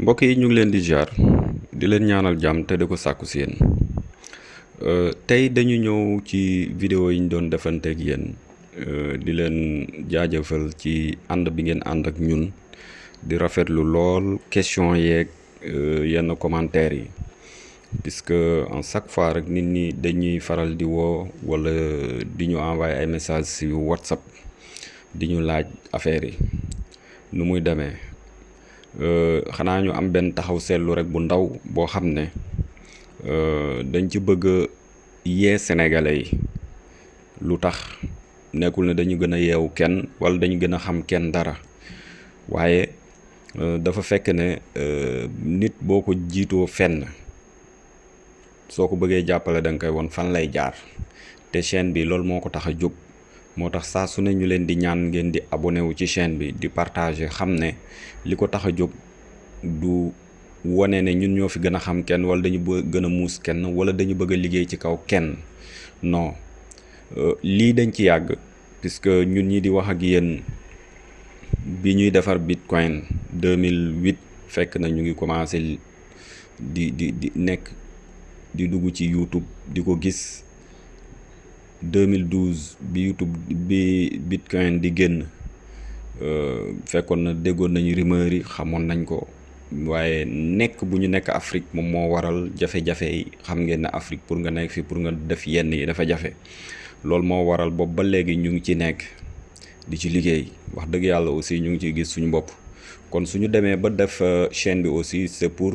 mbokk yi ñu ngi leen di jaar di leen ñaanal jàmm te di ko sàkku si yéen. Tey dañu ñëw ci vidéo yi ñu doon defanteeg yéen. Di leen jaajëfal ci ànd bi ngeen ànd ak ñun. Di rafetlu lool question yeeg yenn commentaires yi. Puisque en chaque fois rek nit ñi dañuy faral di woo wala di ñu envoyé ay messages si WhatsApp di ñu laaj affaires yi. Nu muy demee xanaa ñu am benn taxaw seetlu rek bu ndaw boo xam ne dañ ci bëgg yee sénégalais yi. Lu tax? Nekkul ne dañu gën a kenn wala dañu gën a xam kenn dara. Waaye dafa fekk ne nit boo ko jiitoo fenn soo ko bëggee jàppale da koy won fan lay jaar. Te chaîne bi loolu moo ko tax moo tax saa su ne ñu leen di ñaan ngeen di abonné wu ci chaîne bi di partager xam ne li jóg du wane ne ñun ñoo fi gën a xam kenn wala dañu bëgg gën a muus kenn wala dañu bëgg liggéey ci kaw kenn. Non lii dañ ci yàgg puisque ñun ñi di wax ak yéen bi ñuy defar bitcoin 2008 fekk na ñu ngi commencé di di di nekk di dugg ci YouTube di ko gis 2012 bi YouTube bi bitcoin di génn fekkoon na déggoon nañu rumeur yi xamoon nañ ko. Waaye nekk bu ñu nekk Afrique moom moo waral jafe-jafe yi. Xam ngeen ne Afrique pour nga nekk fi pour nga def yenn yi dafa jafe. Loolu moo waral boobu ba léegi ñu ngi ci nekk di ci liggéey. Wax dëgg yàlla aussi ñu ngi ciy gis suñu bopp. Kon suñu demee ba def chaîne bi aussi c'est pour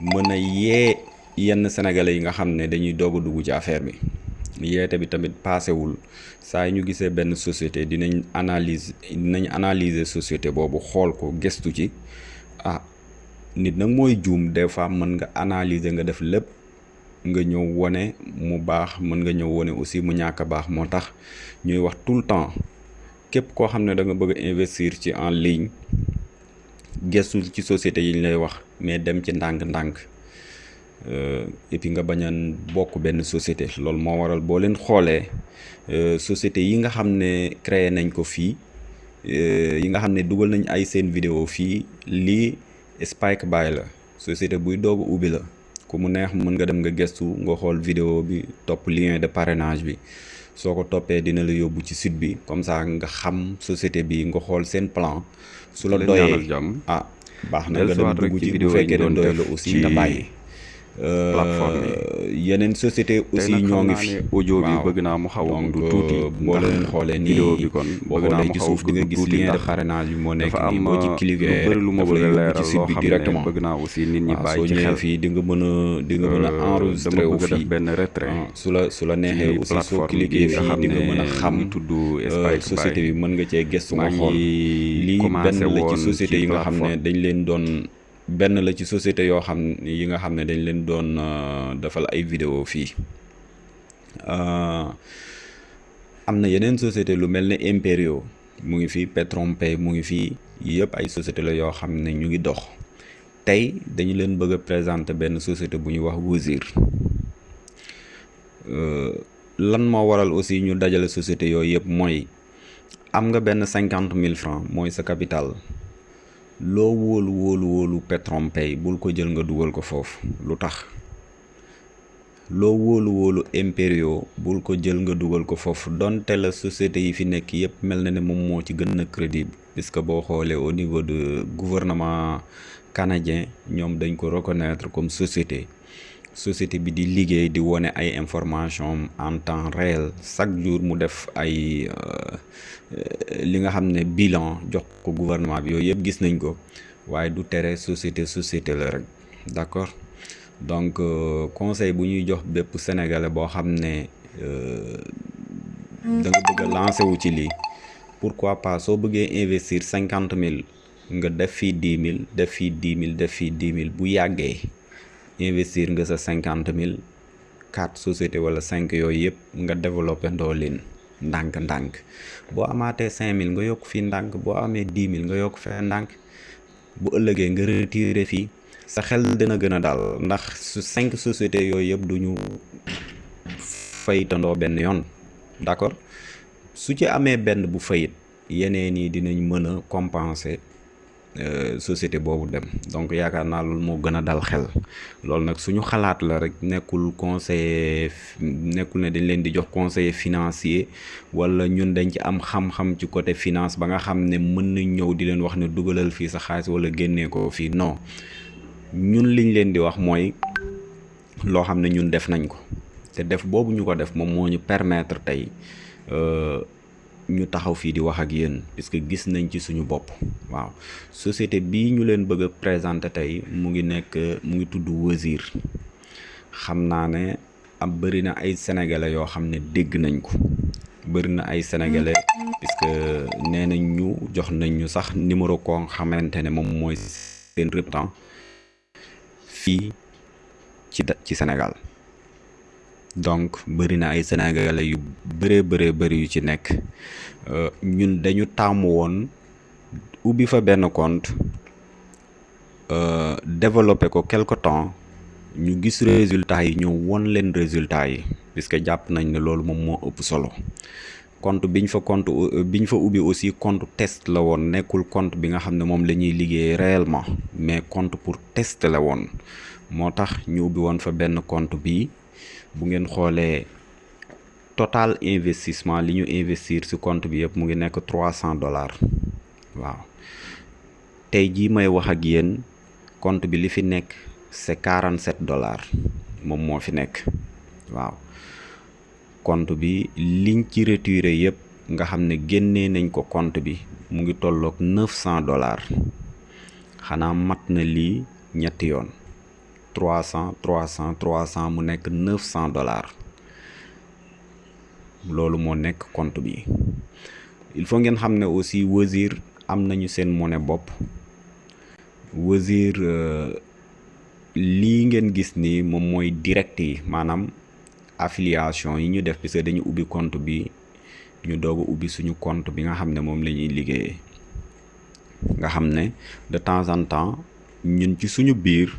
mën a yee yenn sénégalais yi nga xam ne dañuy doog a ci affaire bi yeete bi tamit paasewul saa ñu gisee benn société dinañ analyse dinañ analyser société boobu xool ko gëstu ci. Ah nit nag mooy juum des fois mën nga analyser nga def lépp nga ñëw wone mu baax mën nga ñëw wone aussi mu ñàkk baax. Moo ñuy wax tout temps da nga bëgg investir ci en ligne gëstul ci société yi lay wax mais dem ci ndànk-ndànk et puis nga bañ a bokk benn société. Loolu moo waral boo leen xoolee société yi nga xam ne créé nañ ko fii yi nga xam ne dugal nañ ay seen vidéo fii lii Spike Bay la. Société buy doog a ubbi la. Ku mu neex mën nga dem nga gëstu nga xool vidéo bi topp lien de parrainage bi. Soo ko toppee dina la yóbbu ci site bi. Comme ça nga xam société bi nga xool seen plan. Su la doyee ah baax na nga dem dugg ci bu fekkee ne doy la aussi nga bàyyi. plateforme yeneen société aussi ñoo ngi fi audio bi bëgg naa mu xaw a du tuuti. boo leen xoolee nii vidéo bi kon bëgg naa mu xaw nga gis lien de parrainage moo nekk am boo ci lu cliquer bëri lu ma bëgg a leeral loo xam ne bëgg naa aussi nit ñi bàyyi ci xel. fii di nga mën a di nga mën a enregistré dama wu a fii. benn retrait ah, su la su la neexee ci aussi soo nga fii di nga mën a xam. tudd euh, société bi mën nga cee gëstu nga xool. lii benn la ci société ci yi nga xam ne dañ leen doon benn la ci société yoo xam yi nga xam ne dañ leen doon euh, defal ay vidéo fii. Euh, am na yeneen société lu mel Imperio mu ngi fii Petronpay mu ngi fii yëpp ay société la yoo xam ne ñu ngi dox. Tey dañu leen bëgg a présenter benn société bu ñuy wax Wozur Euh, lan moo waral aussi ñu dajale société yooyu yëpp mooy am nga benn cinquante mille francs mooy sa capital loo wóolu wóolu wóolu Petronpay bul ko jël nga dugal ko foofu. Lu tax? Loo wóolu wóolu Imperio bul ko jël nga dugal ko foofu. Donte la société yi fi nekk yëpp mel na ne moom moo ci gën a crédible puisque boo xoolee au niveau de gouvernement canadien dañ ko reconnaître comme société société bi di liggéey di wone ay information en temps réel. Chaque jour nga xam ne bilan ko gouvernement bi yooyu yëpp gis nañ ko. Waaye du tere société société la rek. D'accord? Donc euh, conseil jox bépp sénégalais bëgg a lancer ci lii pourquoi pas investir cinquante mille nga def fii dix mille def fii dix mille def fii dix mille bu yàggee investir nga sa cinquante mille quatre société wala cinq yooyu yëpp nga développé ndoo leen ndànk-ndànk boo amaatee cinq mille nga yokk fii ndànk boo amee dix mille nga yokk fee ndànk bu ëllëgee nga retiré fii sa xel dina gën a daal ndax su cinq sociétés yooyu yëpp du ñu faytandoo benn yoon. D'accord? Su ci amee benn bu fayit yeneen dinañ mën a compenser société boobu dem. Donc yaakaar naa loolu moo gën dal xel. Loolu nag suñu xalaat la rek nekkul conseiller nekkul ne dañ leen di jox conseiller financier wala ñun dañ ci am xam-xam ci côté finance ba nga xam ne mën nañ ñëw di leen wax ne dugalal fii sa xaalis wala génnee ko fii. Non. Ñun liñ leen di wax mooy loo xam ne ñun def nañ ko. Te def boobu ñu ko def moom moo ñu permettre tey ñu taxaw fii di wax ak yéen puisque gis nañ ci suñu bopp. Waaw. Société bii ñu leen bëgg présenter tey mu ngi nekk mu ngi tudd Wozur xam naa ne am bëri na ay sénégalais yoo xam ne dégg nañ ko. Bëri na ay sénégalais puisque nee nañ ñu jox nañ ñu sax numéro koo xamante ne moom mooy seen représentant ci ci Sénégal donc bëri na ay sénégalais yu bëree bëree bëri yu ci nekk. Ñun dañu tàmm woon ubbi fa benn compte développé ko quelque temps ñu gis résultats yi ñëw won leen résultats yi puisque jàpp nañ ne loolu moom moo ëpp solo. Compte biñ fa compte biñ fa ubbi aussi compte test la woon nekkul compte bi nga xam ne moom liggéey réellement mais compte pour test la woon. Moo ñu ubbi woon fa benn compte bu ngeen xoolee total investissement li ñu investir ci compte bi yëpp mu ngi nekk trois cent dollars. Waaw. Tey jii may wax ak yéen compte bi li fi nekk c'est quarante sept dollars moom moo fi nekk. Waaw. Compte bi liñ ci retiré yëpp nga xam ne nañ ko compte bi mu ngi tolloog neuf cent dollars. Xanaa mat na lii ñetti yoon trois cent trois cent trois cent mu nekk neuf cent dollars. Loolu moo nekk compte bi. Il faut ngeen xam ne aussi Wozur am nañu seen monnaie bopp. Wozur lii ngeen gis ni moom mooy direct yi maanaam affiliation yi ñu def parce que dañu ubbi compte bi ñu doog a suñu compte bi nga xam ne moom la nga xam de temps en temps ñun ci suñu biir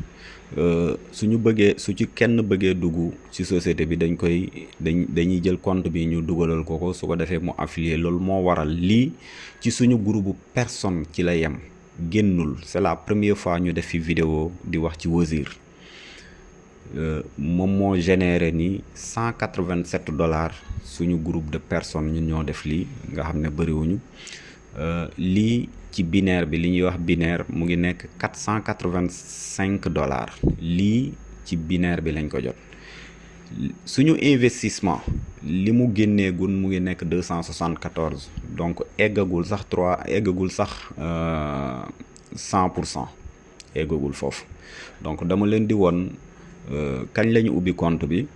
suñu bëggee su ci kenn bëggee dugg ci société bi dañ koy dañ dañuy jël compte bi ñu dugalal ko ko su ko mu affilié loolu moo waral lii ci suñu groupe personne ci la yem. Génnul. C'est la première fois ñu def fi vidéo di wax ci Wozur moom moo généré ni cent quatre-vingt-sept dollars suñu groupe de personnes ñun ñoo def lii nga xam ne ci binaire bi li wax binaire mu ngi nekk quatre dollars. Lii ci binaire bi lañ ko jot. Suñu investissement li mu génnee gun mu ngi nekk deux donc eggagul sax trois eggagul sax cent pour cent. Eggagul foofu. Donc dama leen di woon kañ la ñu ubbi compte bi.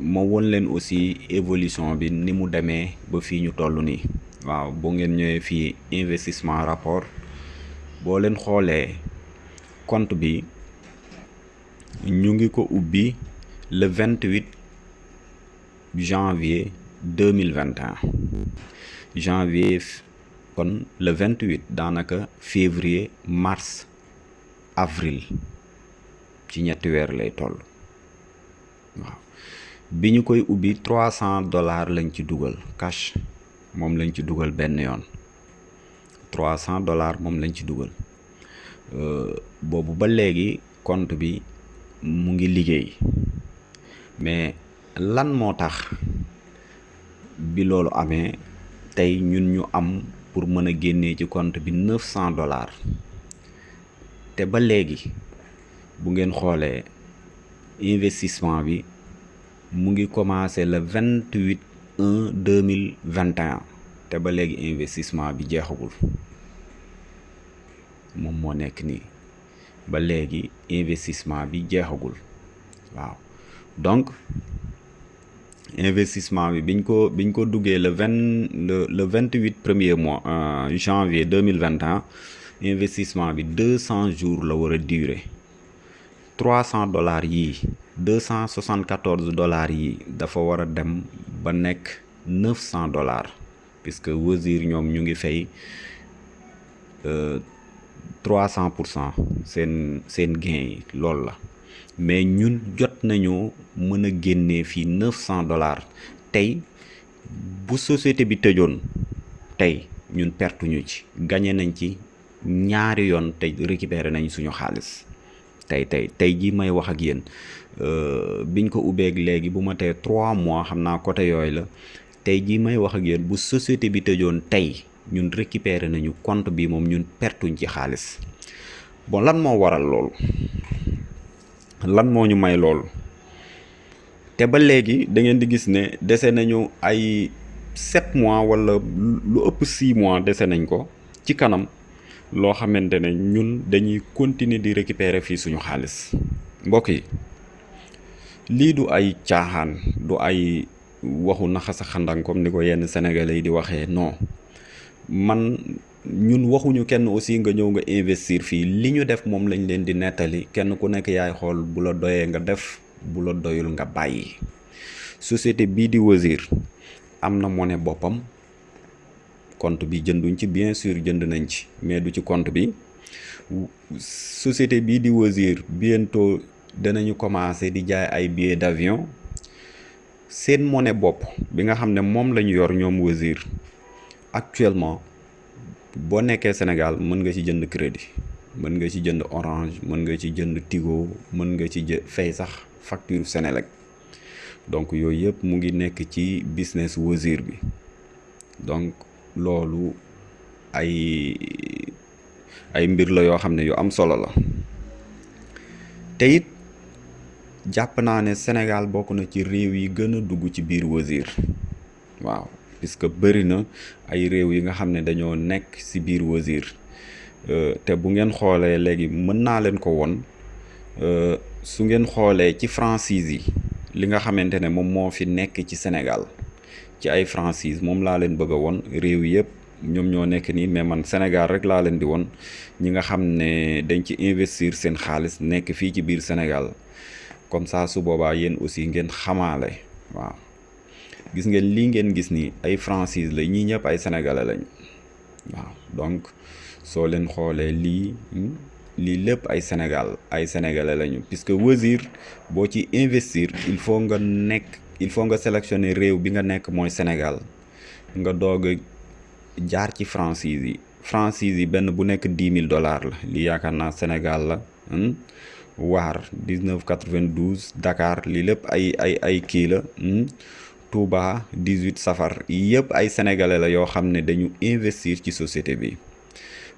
Ma won leen aussi évolution bi ni mu demee ba fii ñu toll nii waaw boo ngeen investissement rapport boo leen xoolee compte bi ñu ngi le vingt-huit janvier deux mille vingt et un. Janvier kon le vingt-huit daanaka février mars avril ci ñetti weer lay toll. Waaw bi ñu koy dollars lañ ci cash moom lañ ci dugal benn yoon. trois cent dollars moom lañ léegi compte bi mais lan moo tax bi am pour bi dollars. Te ba bu ngeen investissement le vingt-huit un deux mille vingt ba léegi investissement bi jeexagul moom moo nekk nii ba léegi investissement bi jeexagul waaw donc investissement bi biñ ko biñ ko duggee le vingt le le vingt-huit premier mois janvier deux mille vingt et un investissement bi deux cents jours la war durer trois cent dollars yii deux cent soixante-quatorze dollars yi dafa war a dem ba nekk neuf cent dollars puisque Wozur ñoom ñu ngi fay trois cent pour cent seen seen gain yi la. Mais ñun jot nañoo mën a génnee fii neuf cent dollars. Tey bu société bi tëjoon tey ñun pertuñu ci gagné nañ ci ñaari yoon tey récupérer nañ suñu xaalis tey tey tey jii may wax ak yéen. Biñ ko ubbeeg léegi bu ma tee trois mois xam naa côté yooyu la. Tey jii may wax ak yéen bu société bi tëjoon tey ñun récupérer nañu compte bi moom ñun pertuñ ci xaalis. Bon lan moo waral loolu? Lan moo ñu may loolu? Te ba léegi da ngeen di gis ne dese nañu ay sept mois wala lu ëpp six mois dese nañ ko ci kanam loo xamante ne ñun dañuy continuer di récupérer fii suñu xaalis. Mbokk yi lii du ay caaxaan du ay waxu naxasa xandang comme ni ko yenn sénégalais di waxee non. Man ñun waxuñu kenn aussi nga ñëw nga investir fii. Li def moom lañ leen di nettali. Kenn ku nekk yaay xool bu la nga def bu la doyul nga bàyyi. Société bii di boppam compte bi jënduñ ci bien sûr jënd nañ ci mais du ci compte bi. Société bii di bientôt danañu commencer di jaay ay billets d'avion. Seen monnaie bi nga xam ne moom la ñu yor ñoom Wozur actuellement Sénégal mën nga ci jënd crédit mën nga ci jënd Orange mën nga ci jënd Tigo mën nga ci fay sax donc mu business donc loolu ay ay mbir la yoo xam ne yu am solo la. Te it jàpp naa ne Sénégal bokk na ci réew yi gën a dugg ci biir Wozur waaw puisque bëri na ay réew yi nga xam ne dañoo nekk si biir Wozur euh, te bu ngeen xoolee léegi mën naa leen ko won euh, su ngeen xoolee ci franchise yi li nga xamante ne moom moo fi nekk ci Sénégal. Ci ay franchise moom laa leen bëgg a won. Réew yëpp ñoom ñoo nekk nii mais man Sénégal rek laa leen di won. Ñi nga xam ne dañ ci investir seen xaalis nekk fii ci biir Sénégal. Comme ça su boobaa yéen aussi ngeen xamaale. Waaw. Gis ngeen lii ngeen gis ni ay franchise la ñii ñëpp ay sénégalais lañ. Waaw. Donc soo leen xoolee lii lii lépp ay Sénégal ay sénégalais lañu. Puisque Wozur boo ci investir il faut nga nekk il faut nga sélectionner réew bi nga nekk mooy Sénégal. Nga doog jaar ci franchise yi. Franchise yi benn bu nekk mille dollars la. Naa Sénégal la waar 1992 Dakar lii lépp ay ay ay kii la Touba 18 safar. Yëpp ay sénégalais la yoo xam ne dañu investir ci société bi.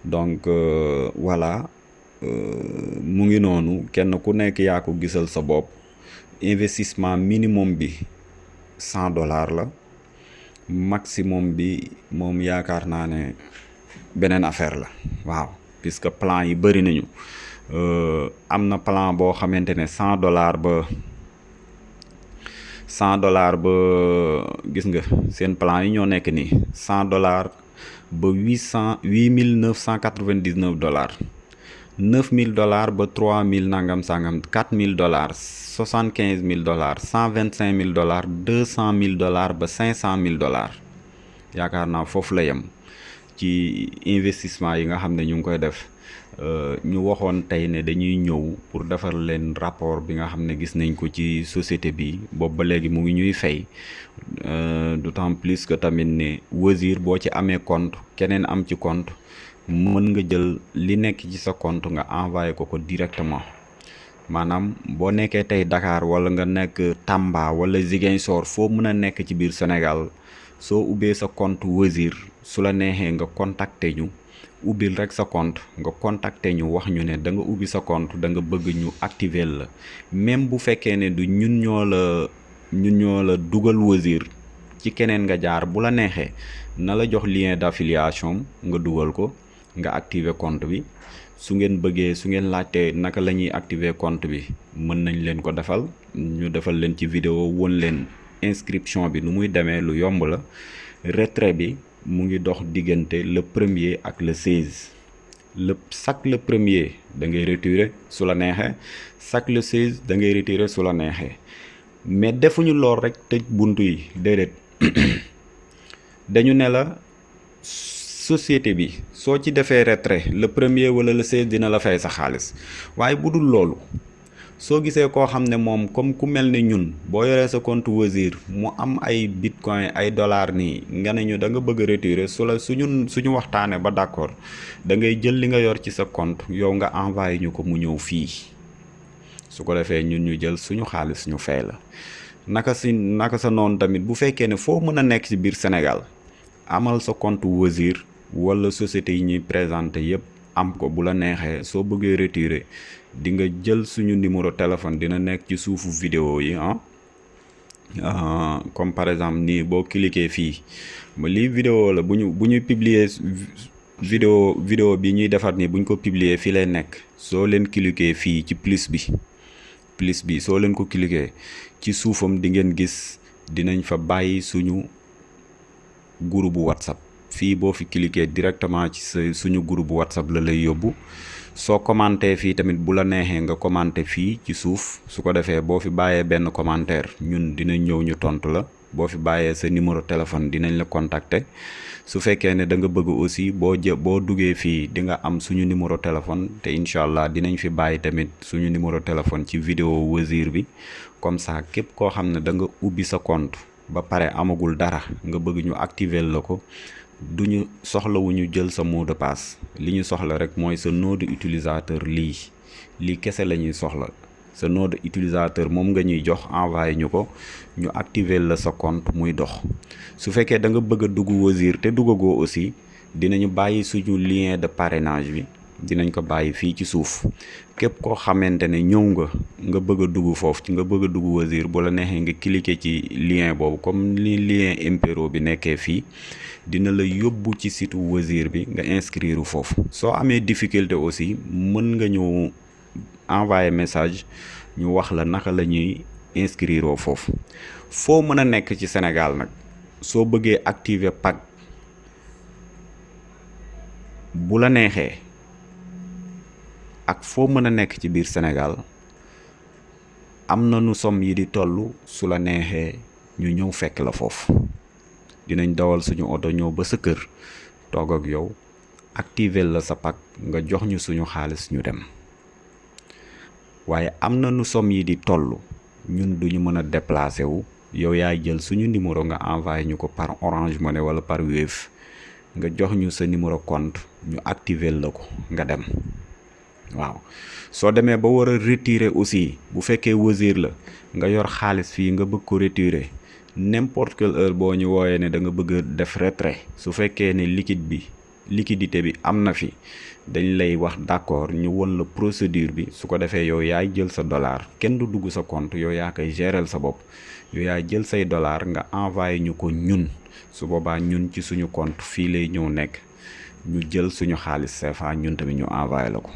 Donc euh, voilà euh, mu ngi noonu. Kenn ku ko sa investissement minimum bi 100 dollars la. Maximum bi moom yaakaar naa ne beneen affaire la. Waaw puisque plan yi bëri nañu. Euh, am na plan boo xamante ne 100 dollars ba 100 dollars ba gis nga seen plan yi nii. 100 dollars ba 800 8999 dollars 9000 dollars ba 3000 nangam sangam 4000 dollars 75000 dollars 125000 dollars 200000 dollars ba 500000 dollars. Yaakaar naa foofu la yem ci investissement yi nga xam ne ñu ngi koy def. Ñu waxoon tey ne dañuy ñëw pour defar leen rapport bi nga xam ne gis nañ ko ci société mu ngi ñuy fay. D'autant plus que tamit ne Wozur boo ci amee compte keneen am ci compte mën nga jël li nekk ci sa compte nga envoyé ko ko directement. Maanaam boo nekkee tey Dakar wala nga nekk Tamba wala Ziguinchor foo mën a nekk ci biir soo ubbee sa compte Wozur su neexee nga contacter ñu ubbil rek sa compte nga contacter ñu wax ñu ne da nga ubbi sa compte da nga bëgg ñu activer la. Même bu fekkee ne du ñun ñoo la ñun ñoo la dugal Wozur ci keneen nga jaar bu la neexee na la jox lien d'affiliation nga dugal ko nga activer compte bi. Su ngeen bëggee su ngeen laajtee naka la ñuy activer compte bi mën nañ leen ko defal. Ñu defal leen ci vidéo won leen inscription bi nu muy demee lu yomb la. Retrait bi mu ngi dox diggante le premier ak le 16 le chaque le premier da ngay retirer su la neexee chaque le 16 da ngay retirer su la neexee. Mais defuñu lool rek tëj buntu yi déedéet. Dañu ne société bi soo ci defee retrait le premier wala le 16 dina la fay sa xaalis. Waaye bu dul loolu soo gisee koo xam ne moom comme ku mel ne ñun boo yoree sa compte Wazir mu am ay bitcoin ay dollars nii nga ne ñu da nga bëgg retirer su la suñu suñu waxtaanee ba d'accord da ngay jël li nga yor ci sa compte yow nga envoyé ñu ko mu ñëw fii. Su ko defee ñun ñu jël suñu xaalis ñu fay la. Naka si naka sa noonu tamit bu ci biir Sénégal amal sa compte Wazir wala société yi ñuy présenté yépp am ko bu la neexee soo bëggee retirer di nga jël suñu numéro téléphone dina nekk ci suufu vidéo yi ah. Comme par exemple nii boo cliquer fii ma lii vidéo la bu ñu bu ñuy publier vidéo vidéo bi ñuy defar nii bu ñu ko publier fii lay nekk. Soo leen cliquer fii ci plus bi plus bi soo leen ko cliquer ci suufam di ngeen gis dinañ fa bàyyi suñu groupe whatsapp fii boo fi cliquer directement ci suñu groupe whatsapp la lay yóbbu. Soo commenté fii tamit bu la neexee nga commenté fii ci suuf. Su ko defee boo fi bàyyee benn commentaire ñun dinañ ñëw ñu tontu la. Boo fi bàyyee sa numéro téléphone dinañ la contacter. Su fekkee ne da nga bëgg aussi boo jë boo fii di nga am suñu numéro téléphone. Te incha allah dinañ fi bàyyi tamit suñu numéro téléphone ci vidéo Wazir bi. Comme ça képp koo xam ne da nga ubbi sa compte ba pare amagul dara nga bëgg ñu activer la ko duñu soxlawuñu jël sa mot de li ñu soxla rek mooy sa nom utilisateur lii. Lii kese la ñuy soxla. Sa nom utilisateur moom nga ñuy jox envoyé ñu ko ñu activer la sa compte muy dox. Su fekkee da nga bëgg a dugg Wazir te duggagoo aussi dinañu bàyyi suñu lien de parrainage bi. Dinañ ko bàyyi fii ci suuf. Képp koo xamante ne ñëw nga nga bëgg a dugg foofu ci nga bëgg a dugg Wazir bu la neexee nga cliquer ci lien boobu comme li lien impero bi nekkee fii dina la yóbbu ci site Wazir bi nga inscrire foofu. Soo amee difficulté aussi mën nga ñëw envoyer message ñu wax la naka la ñuy inscrire foofu. Foo mën a nekk ci Sénégal nag soo bëggee activer pack bu la ak foo mën a nekk ci biir Sénégal am na nu somme yi di toll su la neexee ñu ñëw fekk la foofu. Dinañ dawal suñu oto ñëw ba sa kër toog ak yow activer la sa pack nga jox ñu suñu xaalis ñu dem. Waaye am na nu somme yi di toll ñun duñu mën déplacer wu. Yow yaay jël suñu numéro nga envoyé ñu ko par Orange Money wala par Wave nga jox ñu sa numéro compte ñu activer la ko nga dem waaw. Soo demee ba war a retirer aussi bu fekkee Wazir la nga yor xaalis fii nga bëgg ko retirer n'importe quelle heure boo ñu wooyee ne da nga bëgg def retrait su fekkee ne liquide bi liquidité bi am na fi dañ lay wax d'accord ñu won la procédure bi su ko defee yow yaay jël sa dollar kenn du dugg sa compte yow yaa koy gérer sa bopp yow yaay jël say dollar nga envoyé ñu ko ñun su boobaa ñun ci suñu compte fii lay ñëw nekk ñu jël suñu xaalis CFA ñun tamit ñu envoyé la ko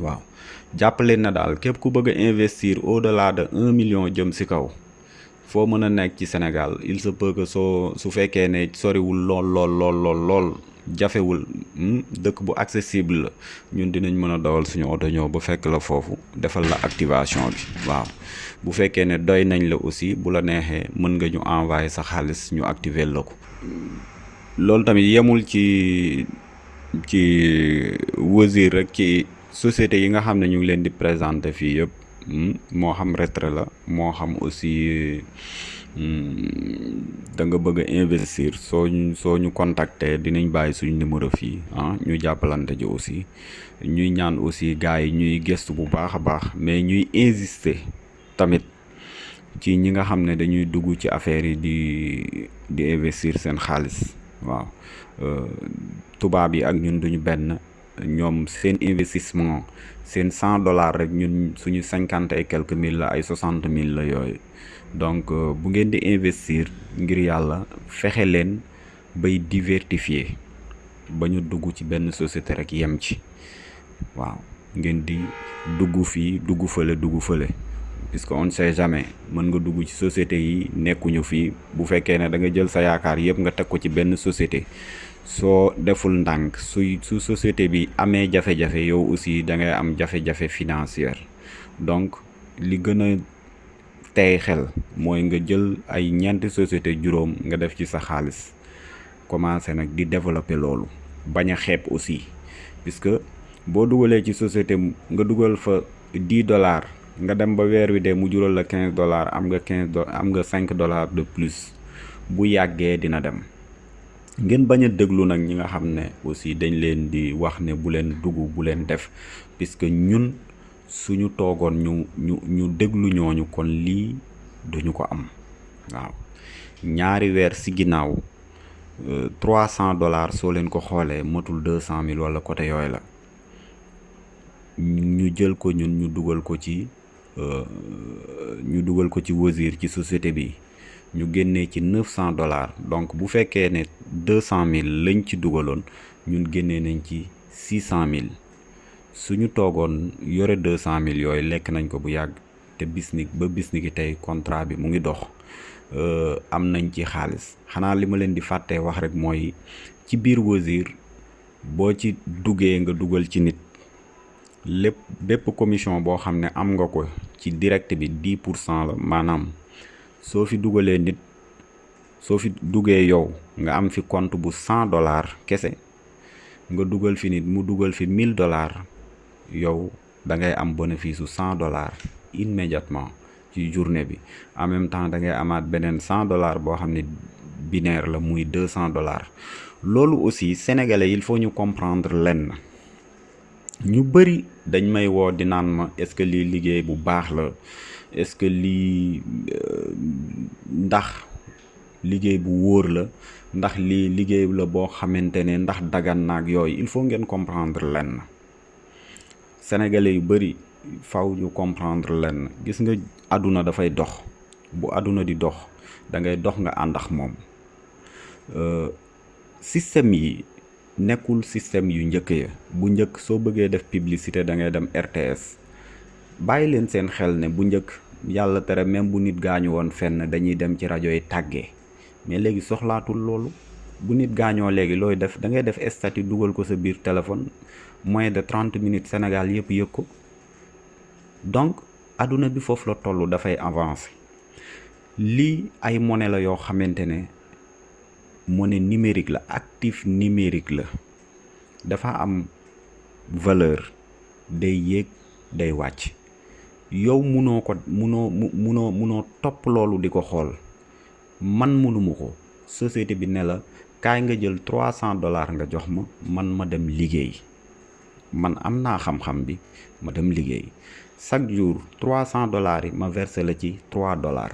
waaw. Jàppale na daal képp ku bëgg investir au delà de un million jëm si kaw foo mën a nekk ci Sénégal il se peut que soo su fekkee ne soriwul lool lool lool lool lool jafewul dëkk bu accessible la ñun dinañ mën a dawal suñu oto ñëw ba fekk la foofu defal la activation bi waaw. Bu fekkee ne doy nañ la aussi bu la neexee mën nga ñu envoyer sa xaalis ñu activer la ko. Loolu tamit yemul ci ci Wazir rek ci société yi nga xam ne ñu ngi leen di présenter fii yëpp moo xam retrait la moo xam aussi da nga bëgg investir soo ñu soo ñu contacter dinañ bàyyi suñu numéro fii ah ñu jàppalante ji aussi. Ñuy ñaan aussi gars yi ñuy gëstu bu baax a baax mais ñuy insister tamit ci ñi nga xam ne dañuy dugg ci affaire yi di di investir seen xaalis waaw. Tubaab yi ak ñun duñu benn ñoom seen investissement seen cent dollars rek ñun suñu cinquante et quelques mille la ay soixante mille la yooyu. Donc bu ngeen di investir ngir yàlla fexe leen bay diversifier ba ñu dugg ci benn société rek yem ci. Waaw ngeen di dugg fii dugg fële dugg fële. Puisque on ne sait jamais mën nga dugg ci société yi nekkuñu fii. Bu fekkee ne da nga jël sa yaakaar yëpp nga teg ko ci benn société soo deful ndànk suy su société bi amee jafe-jafe yow aussi da ngay am jafe-jafe financière. Donc li gën a tey xel mooy nga jël ay ñeenti société juróom nga def ci sa xaalis. Commencé nag di développer loolu bañ a xeeb aussi. Puisque boo dugalee ci société nga dugal fa dix dollars nga dem ba weer wi dee mu jural la quinze dollars am nga quinze do am nga cinq dollars de plus. Bu yàggee dina dem ngeen bañ a déglu nag ñi nga xam aussi dañ leen di wax ne bu leen dugg bu leen def puisque ñun suñu toogoon ñu ñu ñu déglu ñooñu kon lii duñu ko am. Waaw. Ñaari weer si ginnaaw trois cent dollars soo leen ko xoolee matul deux cent mille wala côté yooyu la. Ñu jël ko ñun ñu dugal ko ci ñu dugal ko ci Wozur ci société bi ñu génnee ci neuf cent dollars. Donc bu fekkee ne deux cent mille lañ ci dugaloon ñun génnee nañ ci six cent mille. Suñu toogoon yore deux cent mille yooyu lekk nañ ko bu yàgg te bis ni ba bis ni tey contrat bi mu ngi dox. Am nañ ci xaalis. Xanaa li ma leen di fàttee wax rek mooy ci biir Wozur boo ci duggee nga dugal ci nit. Lépp bépp commission boo xam ne am nga ko ci direct bi dix pour cent la maanaam soo fi dugalee nit soo fi duggee yow nga am fi compte bu cent dollars kese nga dugal fi nit mu dugal fi mille dollars yow da ngay am bénéfice su dollars immédiatement en même temps da ngay amaat beneen cent dollars boo xam binaire la muy deux cent dollars. Aussi sénégalais il faut comprendre lenn. Ñu bëri dañ may woo di ma est-ce que liggéey est-ce que lii ndax liggéey bu wóor la ndax lii liggéey la boo xamante ne ndax dagan naag yooyu il faut ngeen comprendre lenn. Sénégalais yu bëri faw ñu comprendre lenn. Gis nga àdduna dafay dox. Bu àdduna di dox da ngay dox nga ànd ak moom. Système yi nekkul système yu njëkk ya. Bu njëkk soo bëggee def publicité da ngay dem RTS bàyyi leen seen xel ne bu njëkk yàlla tere même bu nit gaañu woon fenn dañuy dem ci rajo yi tàggee. Mais léegi soxlaatul loolu. Bu nit gaañoo léegi looy def? Da ngay def statut dugal ko sa biir téléphone moins de trente minutes Sénégal yëpp yëg ko. Donc àdduna bi foofu la toll dafay avancer. Lii ay monnaie la yoo xamante ne monnaie numérique la actif numérique la. Dafa am valeur. Day yéeg day yow munoo ko, munoo, mu, munoo munoo topp loolu di ko xool. Man munuma ko. Société bi ne la, kaay nga jël trois cent dollars nga jox ma, man ma dem liggéey. Man am naa xam-xam bi, ma dem liggéey. Chaque jour, trois cent dollars yi ma versé la ci trois dollars.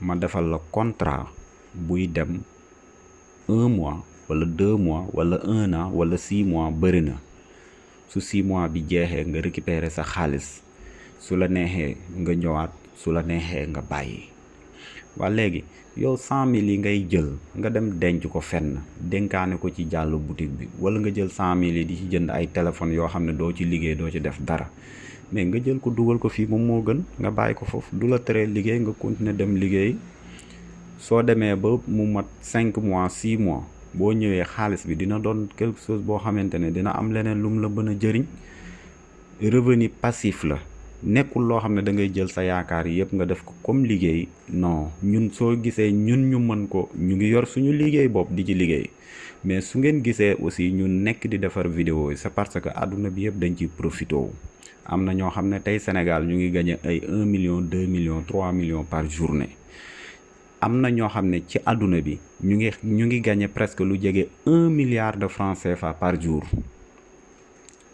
Ma defal la contrat buy dem un mois wala deux mois wala un an wala six mois bëri na. Su six mois bi jeexee nga récupérer sa xaalis su la neexee nga ñëwaat su la neexee nga bàyyi waa léegi yow cent mille yi ngay jël nga dem denc ko fenn dénkaane ko ci jàll boutique bi wala nga jël cent mille yi di ci jënd ay téléphones yoo xam ne doo ci liggéey doo ci def dara. Mais nga jël ko dugal ko fii moom moo gën nga bàyyi ko foofu du la teree liggéey nga continuer dem liggéey. Soo demee ba mu mat cinq mois six mois boo ñëwee xaalis bi dina doon quelque chose boo xamante ne dina am leneen lu mu la mën a jëriñ. Revenu passif la. Nekkul loo xam ne da ngay jël sa yaakaar yëpp nga def ko comme liggéey. Non ñun soo gisee ñun ñu mën ko ñu ngi yor suñu liggéey bopp di ci liggéey. Mais su ngeen gisee aussi ñu nekk di defar vidéo c'est parce que àdduna bi yëpp dañ ciy profité wu. Am na ñoo xam ne tey Sénégal ñu ngi gagné ay un million deux millions trois millions par journée am na ñoo xam ne ci àdduna bi ñu ngi ñu ngi gagné presque lu jege un milliard de francs CFA par jour.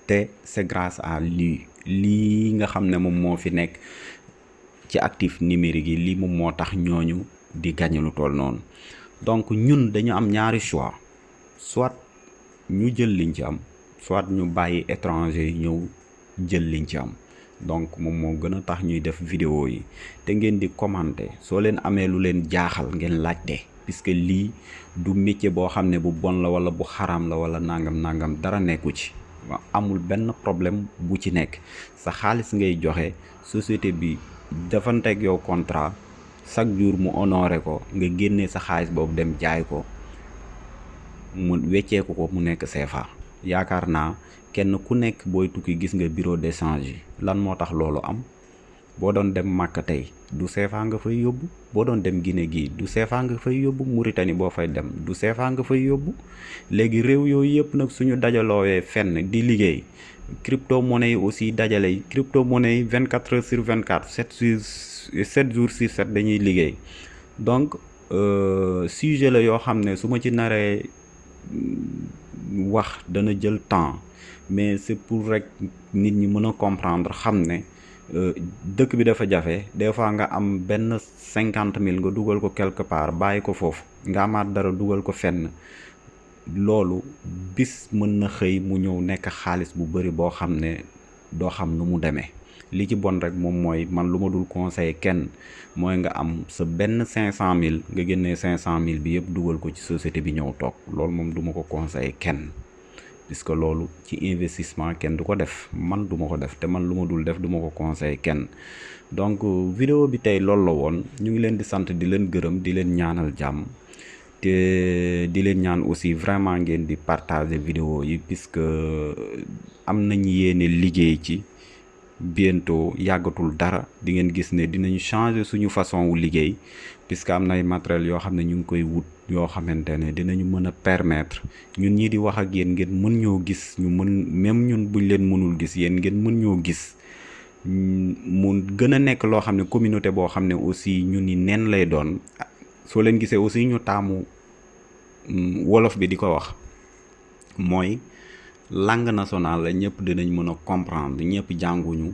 Te c'est grâce à lii lii nga xam ne moom moo fi nekk ci actif numérique yi lii moom moo tax ñooñu di gagné lu toll noonu. Donc ñun dañu am ñaari choix. Soit ñu jël liñ ci am soit ñu bàyyi étranger ñëw jël liñ ci am donc moom moo gën a tax ñuy def vidéo yi. Te ngeen di commenter. Soo leen amee lu leen jaaxal ngeen laajte. Puisque lii du métier boo xam ne bu bon la wala bu xaram la wala nangam nangam. Dara nekku ci. Amul benn problème bu ci nekk. Sa xaalis ngay joxe société bi dafanteeg yow contrat chaque jour mu honoré ko nga génnee sa dem jaay ko mu wecceeku ko mu nekk CFA yaakaar kenn ku nekk booy tukki gis nga bureau yi. Lan moo tax am? Boo doon dem Màkka tey du CFA nga fay yóbbu. Boo dem Guinée gii du CFA nga fay yóbbu. Mauritanie boo fay dem du CFA nga fay yóbbu. Léegi réew yooyu yëpp nag suñu dajaloowee fenn di liggéey crypto monnaie yi aussi dajale crypto monnaie yi vingt quatre heures sur vingt quatre sept sur sept jours sur sept dañuy liggéey. Donc sujet la ne ci naree wax dana jël temps mais c'est pour rek nit ñi mën a comprendre xam ne dëkk bi dafa jafe. Des fois nga am cinquante mille nga dugal ko quelque part bàyyi ko foofu. Nga amaat dara dugal ko fenn. Loolu bis mën na xëy mu ñëw nekk xaalis bu bari boo xam ne doo xam nu mu demee. Li ci bon rek moom mooy man lu ma dul conseiller kenn mooy nga am sa benn cinq cent mille nga génnee cinq cent mille bi yëpp dugal ko ci société bi ñëw ko conseiller kenn puisque loolu ci investissement kenn du ko def? Man du ma ko def te man lu ma dul def du ma ko conseiller kenn. Donc vidéo bi tey loolu la woon. Ñu ngi leen di sant di leen gërëm di leen ñaanal jàmm. Te di leen ñaan aussi vraiment ngeen di partager vidéo yi puisque am nañ yéene liggéey ci bientôt yàggatul dara. Di ngeen gis ne dinañu changer suñu façon wu liggéey puisque am na ay matériel yoo xam ne ñu ngi koy wut yoo xamante ne dinañu mën a permettre ñun ñi di wax ak yéen ngeen mën ñoo gis ñu mën même ñun buñ leen mënul gis yéen ngeen mën ñoo gis. Mu gën a nekk loo communauté boo xam ne aussi ñu ni nen lay doon. Soo leen gisee aussi ñu taamu wolof bi di ko wax langue nationale la ñëpp dinañ mën a comprendre ñëpp jànguñu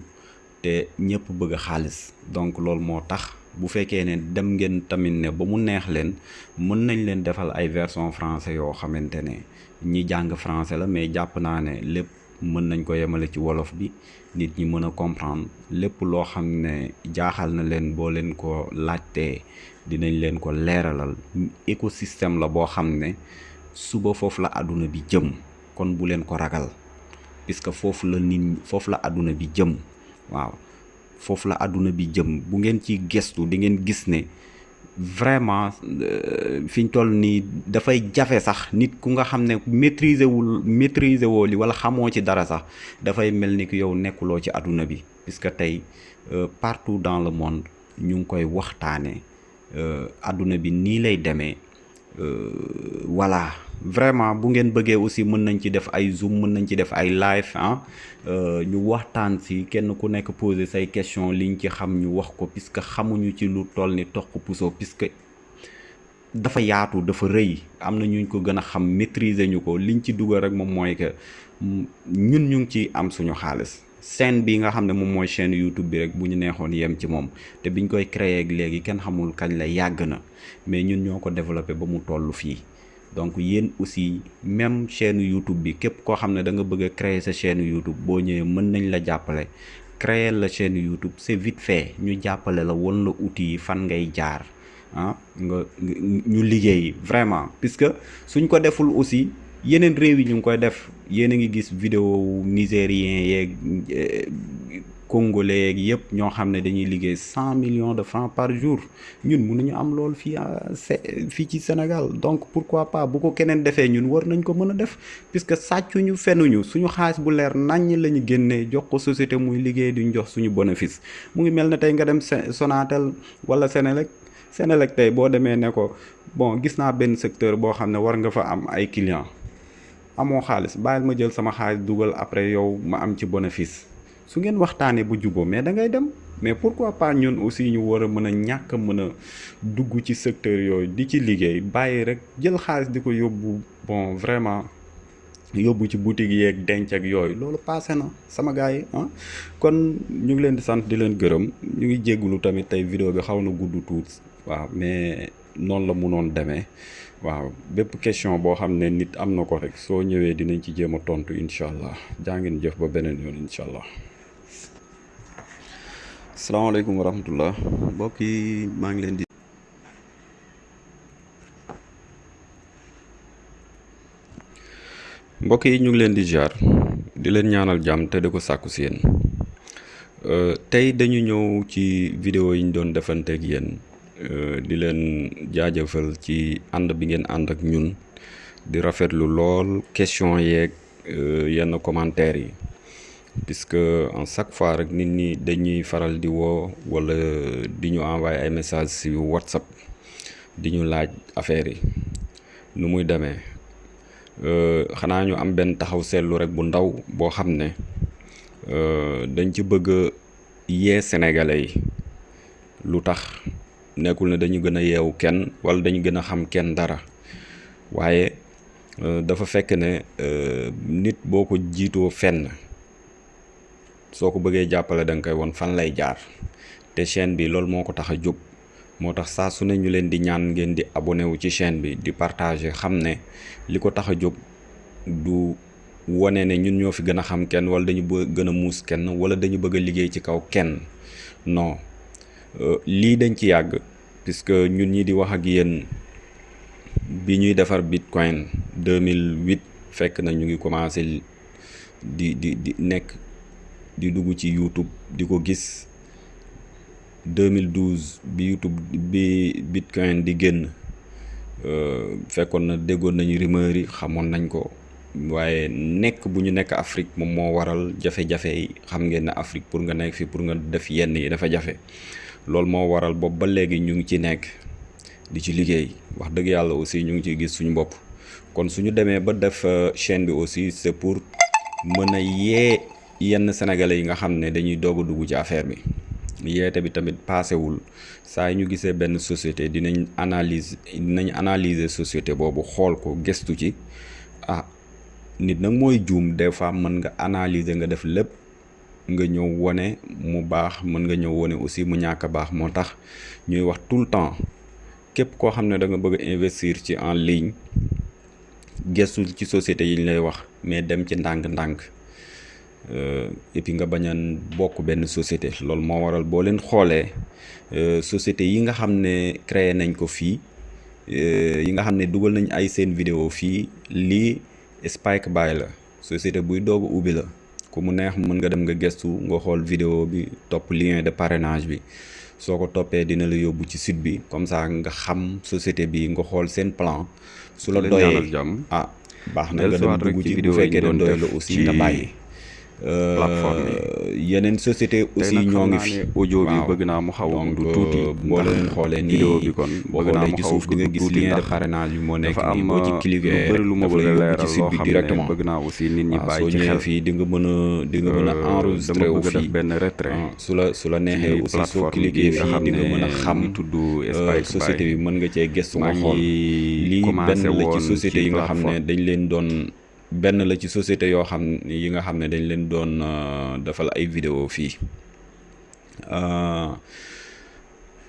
te ñëpp bëgg xaalis. Donc loolu moo tax bu fekkee ne dem ngeen tamit ne ba mu neex leen mën nañ leen defal ay version français yoo xamante ne ñi jàng français la mais jàpp naa ne lépp mën nañ ko yemale ci wolof bi nit ñi mën a comprendre. Lépp loo xam ne jaaxal na leen boo leen ko laajtee dinañ leen ko leeralal. Écosystème la boo xam ne suba foofu la àdduna bi jëm kon bu leen ko ragal. Puisque foofu la nit foofu la àdduna bi jëm. Waaw. Foofu la àdduna bi jëm. Bu ngeen ci gestu di ngeen gis ne vraiment fi ñu toll nii dafay jafe sax. Nit ku nga xam ne maîtriser wul maîtriser woo wala xamoo ci dara sax dafay mel ni ki yow nekkuloo ci àdduna bi. Puisque tey partout dans le monde ñu ngi koy waxtaanee àdduna bi nii lay voilà vraiment bu ngeen bëggee aussi mën nañ ci def ay zoom mën nañ ci def ay live ah ñu waxtaan si kenn ku nekk poser say question liñ ci xam ñu wax ko puisque xamuñu ci lu toll ni toq puso puisque dafa yaatu dafa rëy. Am na ñu ko gën a xam maîtriser ñu ko. Liñ ci dugal rek moom mooy que ñun ñu ngi ci am suñu xaalis. Chaîne bi nga xam ne moom YouTube bi rek bu ñu neexoon yem ci moom. Te biñ koy créer ak léegi kenn xamul kañ la yàgg na. Mais ñun ñoo ko ba mu donc yéen aussi même chaîne YouTube bi képp koo xam ne da nga bëgg créer sa chaîne YouTube boo ñëwee mën nañ la jàppale. Créer la chaîne YouTube c'est vite fait. Ñu jàppale la won la outils yi fan ngay jaar ah nga ñu liggéey vraiment. Puisque suñ ko deful aussi yeneen réew yi ñu ngi koy def. Yéen a ngi gis vidéo nigérien yeeg congolais yeeg yëpp ñoo millions de francs par jour. ñun mënuñu am loolu fii fii ci Sénégal. donc pourquoi pas bu ko keneen defee ñun war nañ ko mën a def. puisque sàccuñu fenuñu. suñu xaalis bu leer naññ la génnee jox ko société muy liggéey jox suñu bénéfice. mu ngi mel ne tey nga dem Sonatel wala tey boo demee ne ko bon gis naa benn secteur boo xam ne war nga fa am ay amoo su ngeen waxtaanee bu juboo mais da ngay dem. Mais pourquoi pas ñun aussi ñu war a mën a ñàkk a mën a dugg ci secteur yooyu di ci liggéey bàyyi rek jël xaalis di ko yóbbu bon vraiment yóbbu ci boutique yeeg denc ak yooyu. Loolu passé na sama gars yi ah. Kon ñu ngi leen di sant di leen gërëm. Ñu ngi jéggulu tamit tey vidéo bi xaw na gudd tuut waaw mais noonu la munoon demee waaw. Bépp question boo xam ne nit am na ko rek soo ñëwee dinañ ci jéem a tontu incha allah. Jaa ngeen jëf ba beneen yoon incha allah. Salaamaaleykum wa rahmatullah mbokk yi maa ngi leen di. mbokk yi ñu ngi leen di jaar di leen ñaanal jàmm te di ko sàkku si yéen tey dañu ñëw ci vidéo yi ñu doon defanteeg yéen. di leen jaajëfal ci ànd bi ngeen ànd ak ñun di rafetlu lool question yeeg yenn commentaires yi puisque en chaque fois rek nit ñi dañuy faral di woo wala di ñu ay messages ci WhatsApp di laaj affaires yi. Nu muy demee? Xanaa ñu am benn taxaw seetlu rek bu ndaw boo xam ne dañ ci bëgg yee sénégalais yi. Lu tax? Nekkul ne dañu gën a kenn wala dañu gën xam kenn dara. Waaye dafa fekk ne nit boo ko jiitoo fenn soo ko bëggee jàppale da won fan lay jaar. Te chaîne bi loolu moo ko tax a jóg moo tax saa su ne ñu leen di ñaan ngeen di abonné wu ci chaîne bi di partager xam ne li ko tax a du wane ne ñun ñoo fi gën a xam kenn wala dañu bëgg gën a muus kenn wala dañu bëgg a liggéey ci kaw kenn. Non. Lii dañ ci yàgg puisque ñun ñi di wax ak yéen bi ñuy defar bitcoin 2008 fekk na ñu ngi commencé di di di nekk di dugg ci YouTube di ko gis 2012 bi YouTube bi bitcoin di génn fekkoon na déggoon nañu rumeur yi xamoon nañ ko waaye nekk bu ñu nekk Afrique moom moo waral jafe-jafe yi. Xam ngeen ne Afrique pour nga nekk fi pour nga def yenn yi dafa jafe. Loolu moo waral boobu ba léegi ñu ngi ci nekk di ci liggéey. Wax dëgg yàlla aussi ñu ngi ciy gis suñu bopp. Kon suñu demee ba def chaîne bi aussi c'est pour mën a yee yenn sénégalais yi nga xam ne dañuy doog a dugg ci affaire bi. Yeete bi tamit paasewul saa ñu gisee benn société dinañ analyse dinañ analyser société boobu xool ko gëstu ci. Ah nit nag mooy juum. Des fois mën nga analyser nga def lépp. Nga ñëw wone mu baax mën nga ñëw wone aussi mu ñàkk baax. Moo tax ñuy wax tout le temps képp koo xam ne da nga bëgg investir ci en ligne gëstu ci société yi ñu lay wax mais dem ci ndànk-ndànk et puis nga bañ a bokk benn société. Loolu moo waral boo leen xoolee société yi nga xam ne créé nañ ko fii yi nga xam ne dugal nañ ay seen vidéo fii lii Spike Buy la. Société buy doog ubbi la. Ku mu neex mën nga dem nga gëstu nga xool vidéo bi topp lien de parrainage bi. Soo ko toppee dina la yóbbu ci site bi. Comme ça nga xam société bi nga xool seen plan. Su la doyee ah baax na nga dem dugg ci bu fekkee ne doy la aussi nga bàyyi plateforme yeneen société aussi ñoo ngi fi audio bi bëgg naa mu xaw du tuuti. boo leen xoolee nii vidéo bi kon bëgg naa mu xaw di nga gis lien de parrainage bi moo nekk nii boo ci lu cliquer bëri lu ma bëgg leeral loo xam ne bëgg naa aussi nit ñi bàyyi ci xel. fii di nga mën a di nga mën a enregistré dama wu fii. benn retrait ah, su la su la neexee ci aussi soo nga fii di nga mën a xam tudd euh, société bi mën nga cee gëstu nga xool. Lii benn la ci société ci yi nga xam ne dañ leen doon benn la ci société yoo xam yi nga xam ne dañ leen doon euh, defal ay vidéo fii. Euh,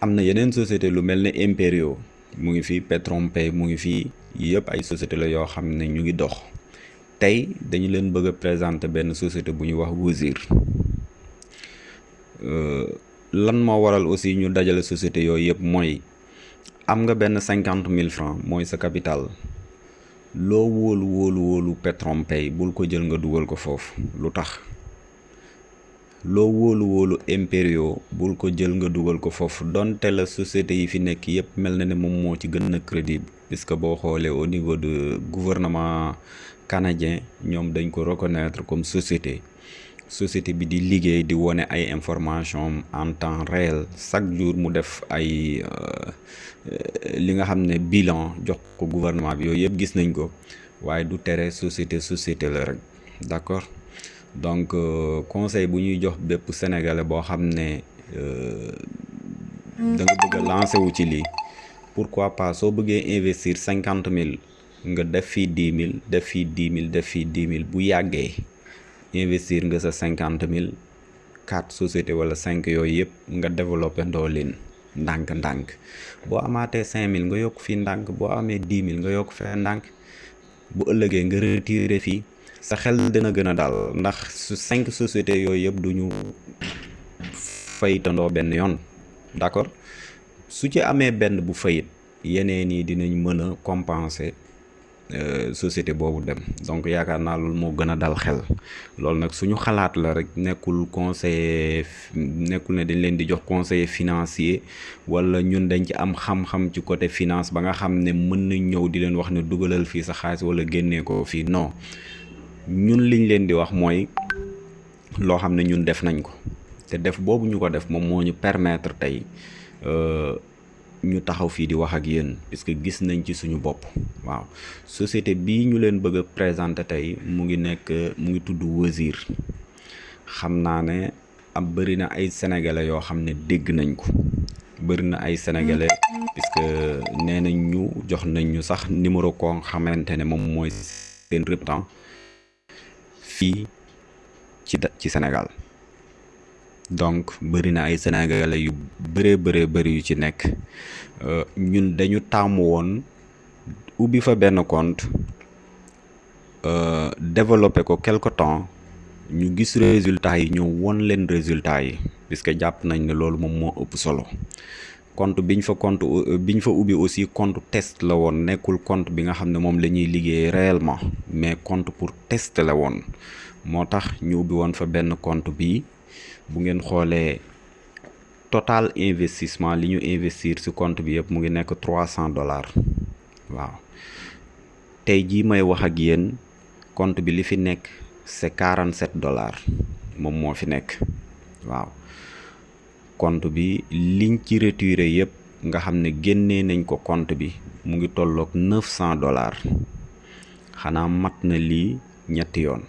am na yeneen société lu mel Imperio mu ngi fii Petronpay mu ngi fii yëpp ay société la yoo xam ne ñu ngi dox. Tey dañu leen bëgg a présenter benn société bu ñuy wax Wozur Euh, lan moo waral aussi ñu dajale société yooyu yëpp mooy am nga benn cinquante mille francs mooy sa capital loo wóolu wóolu wóolu Petronpay bul ko jël nga dugal ko foofu. Lu tax? Loo wóolu wóolu Imperio bul ko jël nga dugal ko foofu. Donte la société yi fi nekk yëpp mel na ne moom moo ci gën a crédible puisque boo xoolee au niveau de gouvernement canadien dañ ko reconnaître comme société société bi di liggéey di wone ay information en temps réel chaque jour mu def ay euh, euh, li nga xam ne bilan jox ko gouvernement bi yooyu yëpp gis nañ ko waaye du tere société société la rek d'accord donc euh, conseil bu ñuy jox bépp sénégalais boo xam ne da nga bëgg a lancer wu ci lii pourquoi pas soo bëggee investir cinquante mille nga def fii dix mille def fii dix mille def fii dix mille bu yàggee investir nga sa cinquante mille quatre société wala cinq yooyu yëpp nga développé ndoo leen ndànk-ndànk. Boo amaatee cinq mille nga yokk fii ndànk boo amee dix mille nga yokk fee ndànk bu ëllëgee nga retiré fii sa xel dina gën a daal ndax su cinq sociétés yooyu yëpp du ñu fayitandoo benn yoon. D'accord? Su ci amee benn bu fayit yeneen yi dinañ mën a compenser société boobu dem. Donc yaakaar naa loolu moo gën dal xel. Loolu nag suñu xalaat la rek nekkul conseiller nekkul ne dañ leen di jox conseiller financier wala ñun dañ ci am xam-xam ci côté finance ba nga xam ne mën nañ ñëw di leen wax ne dugalal fii sa xaalis wala génnee ko fii. Non. Ñun liñ leen di wax mooy loo xam ne ñun def nañ ko. Te def boobu ñu ko def moom moo ñu permettre tey euh, ñu taxaw fii di wax ak puisque gis nañ ci suñu bopp. Waaw société bii ñu leen bëgg présenter tey mu ngi nekk mu ngi tudd Wozur xam naa ne am bëri na ay sénégalais yoo xam ne dégg nañ ko. Bëri na ay sénégalais puisque nee nañ ñu jox nañ ñu sax numéro fii ci ci Sénégal donc bëri na ay sénégalais yu bëree bëree bëri yu ci nekk. Ñun dañu taamu woon ubbi fa benn compte développé ko quelque temps ñu gis résultats yi ñëw won leen résultats yi puisque jàpp nañ ne loolu moom moo ëpp solo. Compte biñ fa compte biñ fa ubbi aussi compte test la woon nekkul compte bi nga xam ne moom la ñuy liggéey réellement mais compte pour test la woon. Moo tax ñu ubbi woon fa benn compte bi bu ngeen xoolee total investissement li ñu investir ci compte bi yëpp mu ngi nekk trois cent dollars. Waaw. Tey jii may wax ak yéen compte bi li fi nekk c'est quarante sept dollars moom moo fi nekk. Waaw. Compte bi liñ ci retiré yëpp nga xam ne nañ ko compte bi mu ngi tolloog neuf dollars. Xanaa mat na lii ñetti yoon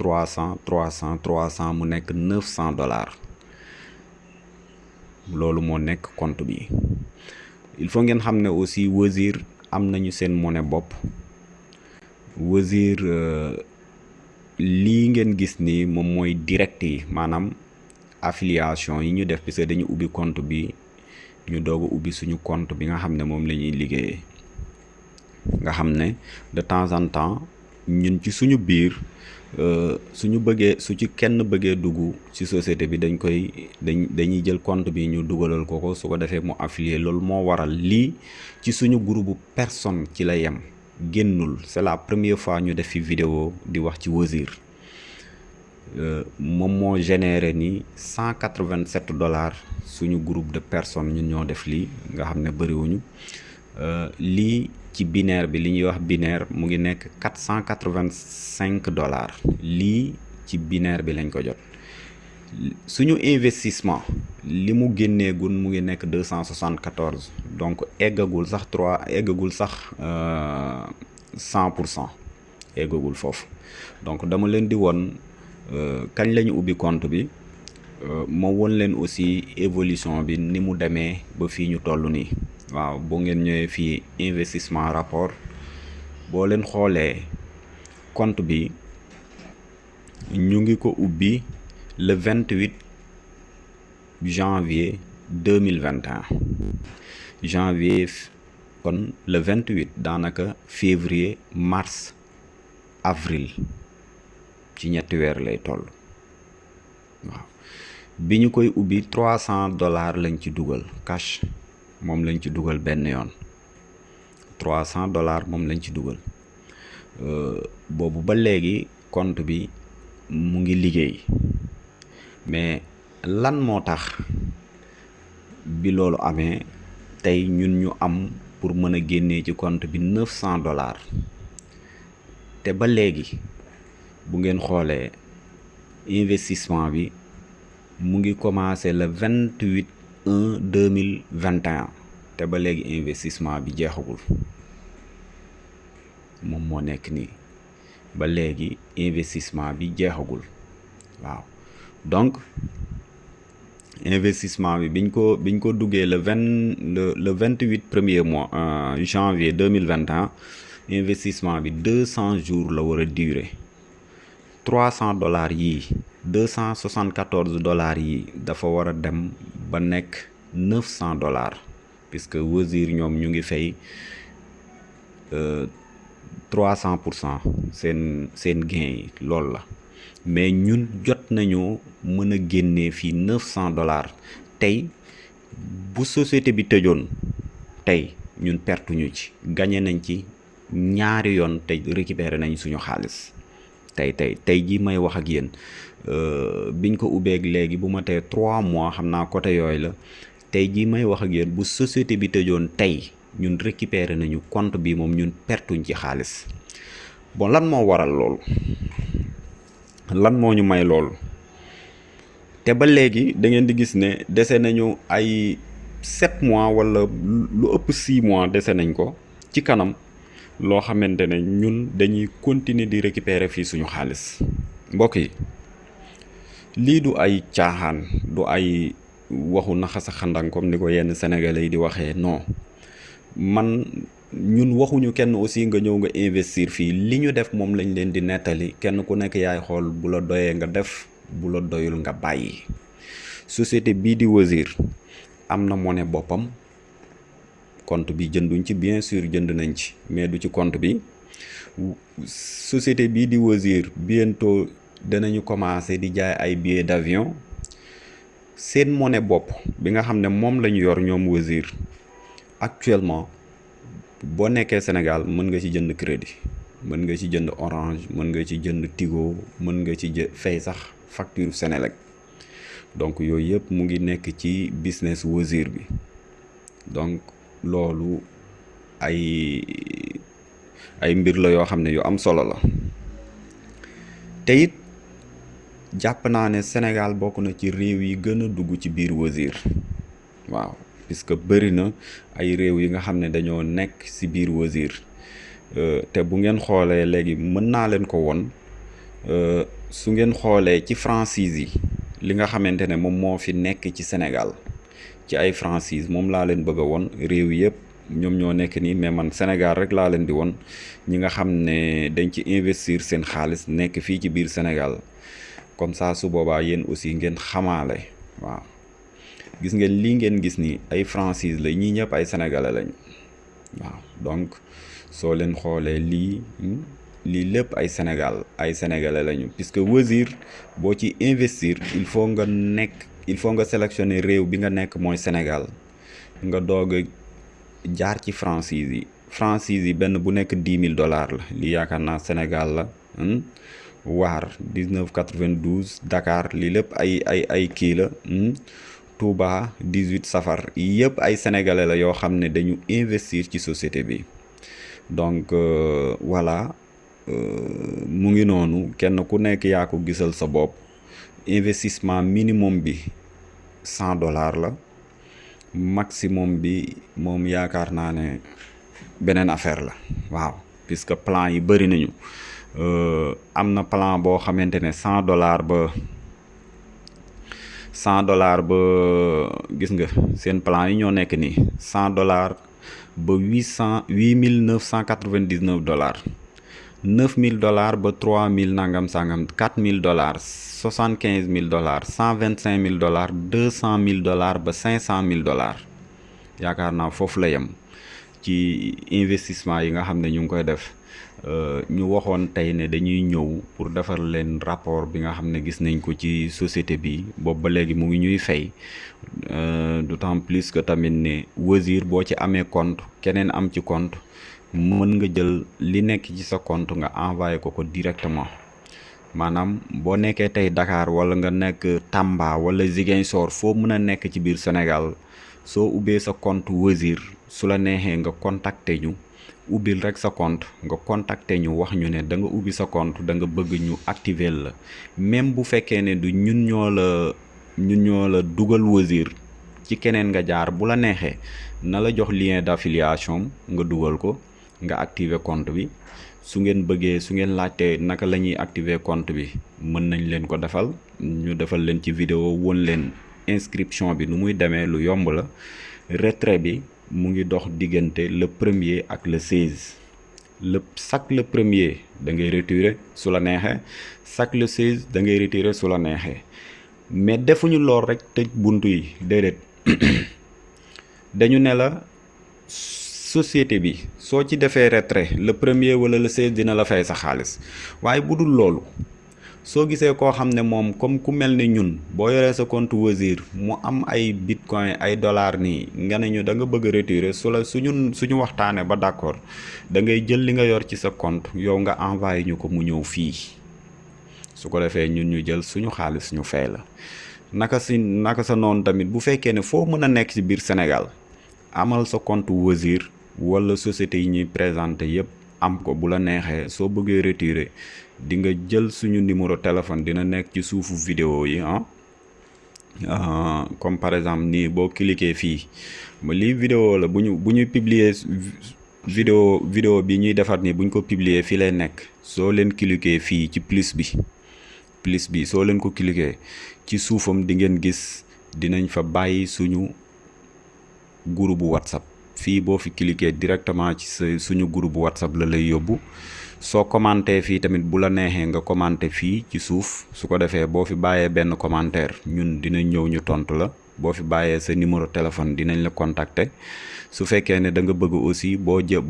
trois cent trois cent trois cent mu nekk neuf cent dollars. Loolu moo nekk compte bi. Il faut ngeen aussi Wozur am nañu seen monnaie bopp. Wozur lii ngeen affiliation yi ñu def parce que dañu compte bi ñu doog a suñu compte bi nga nga de temps en temps ñun ci suñu bëggee su ci kenn bëggee dugg ci société bi dañ koy dañ dañuy jël compte bi ñu dugalal ko ko su ko mu affilié loolu moo waral lii ci suñu groupe personne ci la c'est la première fois ñu def fi vidéo di wax ci Wozur moom moo généré ni cent quatre-vingt-sept dollars suñu groupe de personnes ñun ñoo def lii nga ne bëriwuñu. Lii ci binaire bi li ñuy wax binaire mu ngi nekk dollars. Lii ci binaire bi lañ ko jot. Investissement li mu mu donc eggagul sax eggagul sax foofu. Donc dama leen di woon kañ ubbi compte bi. Ma won leen aussi évolution bi ni mu demee ba waaw boo ngeen investissement rapport boo leen xoolee compte bi ñu ko ubbi le vingt-huit janvier deux mille vingt et un. Janvier kon le vingt-huit daanaka février mars avril ci ñetti weer lay toll. Waaw. Bi ñu koy dollars lañ ci dugal cash moom lañ ci dugal benn yoon. trois cent dollars moom lañ ci dugal. Boobu ba léegi compte bi mu ngi liggéey. Mais lan moo tax bi loolu amee tey ñun ñu am pour mën a génnee ci compte bi neuf cent dollars. Te ba léegi bu ngeen xoolee investissement bi mu ngi commencé le vingt-huit un deux mille vingt et un te ba investissement bi nekk nii. Ba léegi investissement bi jeexagul. Waaw. Donc investissement bi biñ ko le vingt le le vingt-huit premier mois janvier vingt et un investissement bi deux cents jours la war a durer. trois cent dollars yii deux cent soixante-quatorze dollars yi dafa war a dem ba neuf dollars puisque Wozur ñoom ñu ngi fay trois cent pour cent gain mais ñun jot dollars tey. Bu société bi tëjoon tey ñun ci gagné nañ ci ñaari yoon tey récupéré nañ suñu tey biñ ko ubbeeg léegi bu ma tee trois mois xam naa côté yooyu la. Tey jii may wax ak yéen bu société bi tëjoon tey ñun récupéré nañu compte bi moom ñun pertuñ ci xaalis. Bon lan moo waral loolu? Lan ñu may loolu? Te ba léegi da ngeen di gis ne dese nañu ay sept mois wala lu ëpp six mois dese nañ ko ci kanam loo xamante ñun dañuy continuer di récupérer fii suñu xaalis. Yi lii du ay caaxaan du ay waxu naxasa xandang comme ni ko yenn sénégalais di waxee non. Man ñun waxuñu kenn aussi nga ñëw nga investir fii. Li ñu def moom lañ leen di nettali. Kenn ku nekk yaay xool bu la doyee nga def bu la doyul nga bàyyi. Société bii di Wazir am na monnaie boppam. Compte bi jënduñ ci bien sûr jënd nañ ci mais du ci compte bi. Société bii di Wazir bientôt danañu commencer di jaay ay billets d'avion. Seen monnaie bopp bi nga xam ne lañu yor ñoom Wazir actuellement boo nekkee Sénégal mën nga ci jënd crédit mën nga ci jënd Orange mën nga ci jënd Tigo mën nga ci fay sax facture Senelec. Donc yooyu yëpp mu ngi nekk ci business Wazir bi. Donc loolu ay ay mbir la yoo xam ne yu am solo la. Te it jàpp naa ne Sénégal bokk na ci réew yi gën a dugg ci biir Wazir. Waaw puisque bëri na ay réew yi nga xam dañoo nekk ci biir Wazir. Te bu ngeen xoolee léegi mën naa leen ko won su ngeen xoolee ci franchise yi li nga xamante ne moom moo fi nekk ci Sénégal. Ci ay franchise moom laa leen bëgg a won réew yëpp ñoom ñoo nekk nii mais man Sénégal rek laa leen di won. Ñi nga xam dañ ci investir seen xaalis nekk fii ci biir Sénégal comme ça su boobaa aussi ngeen waaw. Gis ngeen ngeen gis ni ay la ay sénégalais lañ waaw. Donc soo leen xoolee lii lii lépp ay Sénégal ay sénégalais lañu. Puisque Wazir boo ci investir il faut nga il sélectionner réew bi nga Sénégal. Nga jaar dollars la. Sénégal la waar 19 92 Dakar lii lépp ay ay ay kii la Touba 18 safar yëpp ay sénégalais la yoo xam dañu investir ci société bi. Donc voilà mu ngi noonu kenn ku nekk yaa ko gisal sa investissement minimum bi cent dollars la. Maximum bi moom yaakaar naa ne beneen affaire la waaw puisque plan yi bëri nañu am na plan boo xamante ne cent dollars ba cent dollars ba gis nga seen plan yi ñoo nekk nii. cent dollars ba huit cent huit mille neuf cent quatre-vingt-dix-neuf dollars. neuf mille dollars ba trois mille nangam sangam quatre mille dollars soixante quinze mille dollars cent vingt cinq mille dollars deux cent mille dollars ba cinq cent mille dollars. Yaakaar naa foofu la yem ci investissement yi nga xam ne ñu ngi koy def ñu waxoon tey ne dañuy ñëw pour defar leen rapport bi nga xam gis nañ ko ci société bi. Boobu ba léegi mu ngi ñuy fay. D'autant plus que tamit ne Wazir boo ci amee compte keneen am ci compte mën nga jël li nekk ci sa compte nga envoyé ko ko directement. Maanaam boo nekkee Dakar wala nga nekk Tamba wala Ziguinchor foo mën a nekk ci biir Sénégal soo ubbee sa compte Wazir su la neexee nga contacter ubbil rek sa compte nga contacter ñu wax ñu ne da nga ubbi sa compte da nga bëgg ñu activer la. Même bu fekkee ne du ñun ñoo la ñun ñoo la dugal Wazir ci keneen nga jaar bu la neexee na la jox lien d'affiliation nga dugal ko nga activer compte bi. Su ngeen bëggee su ngeen laajtee naka la ñuy activer compte bi mën nañ leen ko defal. Ñu defal leen ci vidéo won leen inscription bi nu muy demee lu yomb la. Retrait bi mu ngi dox diggante le premier ak le seize le chaque le premier da ngay retirer su la neexee chaque le seize da ngay retirer su la neexee mais defuñu lool rek tëj buntu yi déedéet dañu ne la société bi soo ci defee retrait le premier wala le seize dina la fay sa xaalis waaye bu dul soo gisee koo xam ne moom comme ku mel ne ñun boo sa compte Wazir mu am ay bitcoin ay dollars nii nga ne ñu da nga bëgg retirer su la suñu suñu waxtaanee ba d'accord da ngay jël li nga yor ci sa compte yow nga envoyé ñu ko mu ñëw fii. Su ko defee ñun ñu jël suñu xaalis ñu fay la. Naka si naka sa noonu tamit bu fekkee ne foo nekk ci Sénégal amal sa compte Wazir wala société yi ñuy présenté yépp am ko bu la neexee soo retirer di nga jël suñu numéro téléphone dina nekk ci suufu vidéo yi ah. Comme par exemple nii boo cliquer fii ma lii vidéo la bu ñu bu publier vidéo vidéo bi ñuy defar nii bu ñu ko publier fii lay nekk. Soo leen cliquer fii ci plus bi plus bi soo leen ko cliquer ci suufam di ngeen gis dinañ fa bàyyi suñu groupe whatsapp. Fii boo fi cliquer directement ci suñu groupe whatsapp la lay yóbbu soo commenté fii tamit bu la neexee nga commenté fii ci suuf su ko defee boo fi bàyyee benn commentaire ñun dinañ ñëw ñu tontu la. Boo fi bàyyee sa numéro téléphone dinañ la contacter. Su fekkee ne da nga bëgg aussi boo jë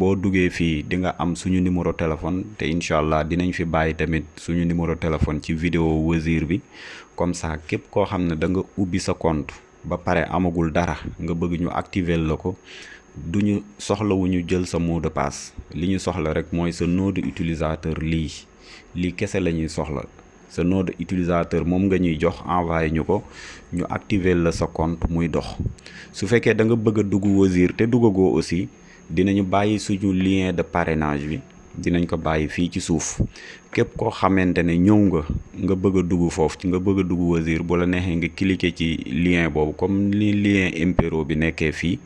di nga am suñu numéro téléphone te incha allah dinañ fi bàyyi tamit suñu numéro téléphone ci vidéo Wazir bi. Comme ça képp koo xam ne da nga ubbi sa compte ba amagul dara nga bëgg ñu activer ko duñu soxlawuñu jël sa mot de li ñu soxla rek mooy sa nom utilisateur lii. Lii kese la ñuy soxla. Sa nom utilisateur moom nga ñuy jox envoyé ñu ko ñu activer la sa compte muy dox. Su fekkee da nga bëgg a dugg Wazir te duggagoo aussi dinañu bàyyi suñu lien de parrainage bi. Dinañ ko bàyyi fii ci suuf. Képp koo xamante ne ñëw nga nga bëgg a dugg foofu ci nga bëgg a dugg Wazir bu la neexee nga cliquer ci lien boobu. Comme ni lien impero bi nekkee fii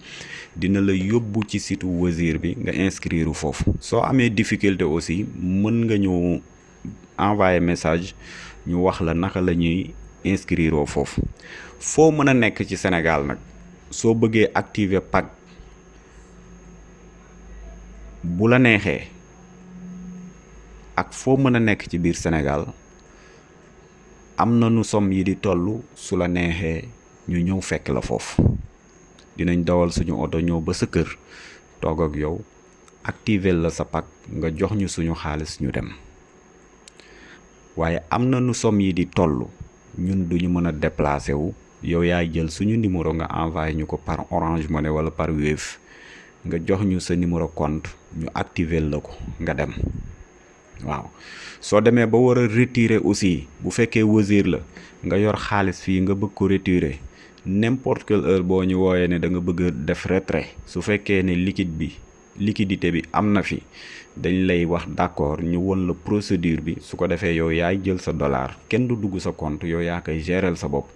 dina la yóbbu ci site Wazir bi nga inscrire foofu. Soo amee difficulté aussi mën nga ñu envoyer message ñu wax la naka la ñuy inscrire foofu. Foo mën a nekk ci Sénégal nag soo bëggee activer pack bu la neexee ak foo mën a nekk ci biir Sénégal am na nu som yi di toll su la neexee ñu ñëw fekk la foofu dinañ dawal suñu oto ñëw ba sa kër toog ak yow activer la sa pack nga jox ñu suñu xaalis ñu dem. Waaye am na nu som yi di toll ñun duñu mën a déplacer wu. Yow yaay jël suñu numéro nga envoyé ñu ko par Orange Money wala par Wave. Nga jox ñu sa numéro compte ñu activer la ko nga dem. Waaw. Soo demee ba war a retirer aussi bu fekkee Wazir la nga yor xaalis fii nga bëgg ko retirer n'importe quelle heure boo ñu wooyee ne da nga bëgg def retrait su liquide bi liquidité bi am na fi dañ lay wax d'accord ñu won la procédure bi. Su ko defee yow yaay jël sa dollar kenn du dugg sa compte yow yaa koy gérer sa bopp.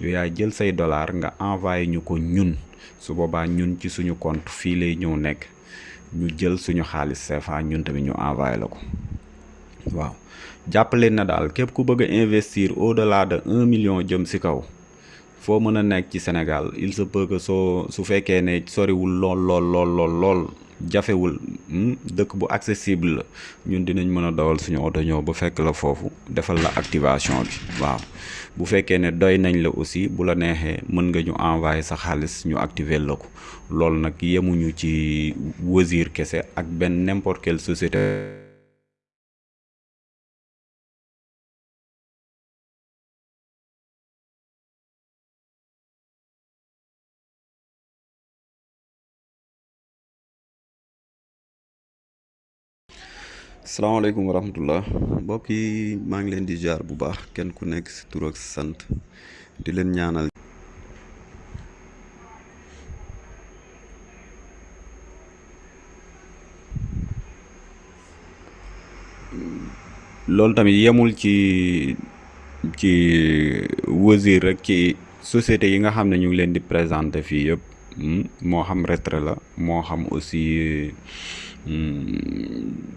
Yow yaay jël say dollar nga envoyé ñu ñun. Su boobaa ñun ci suñu compte fii lay ñëw nekk. Ñu jël suñu xaalis CFA ñun tamit ñu ko. Waaw. Jàppale na daal képp ku bëgg investir au delà de un million jëm si kaw foo mën a nekk ci Sénégal il se peut que soo su fekkee ne soriwul lool lool lool lool lool jafewul dëkk bu accessible la ñun dinañ mën dawal suñu oto ñëw ba fekk la foofu defal la activation bi waaw. Bu fekkee ne doy nañ la aussi bu la neexee mën nga ñu envoyer sa xaalis ñu activer la ko. Loolu yemuñu ci Wazir kese ak benn n'importe quelle société salaamaaleykum wa rahmatullah mbokk yi maa ngi leen di jaar bu baax. Kenn ku nekk si tur ak sant. Di leen ñaanal. Loolu tamit yemul ci ci Wazir rek ci société yi nga xam ne ñu ngi leen di présenter fii yëpp. Moo xam retrait la moo xam aussi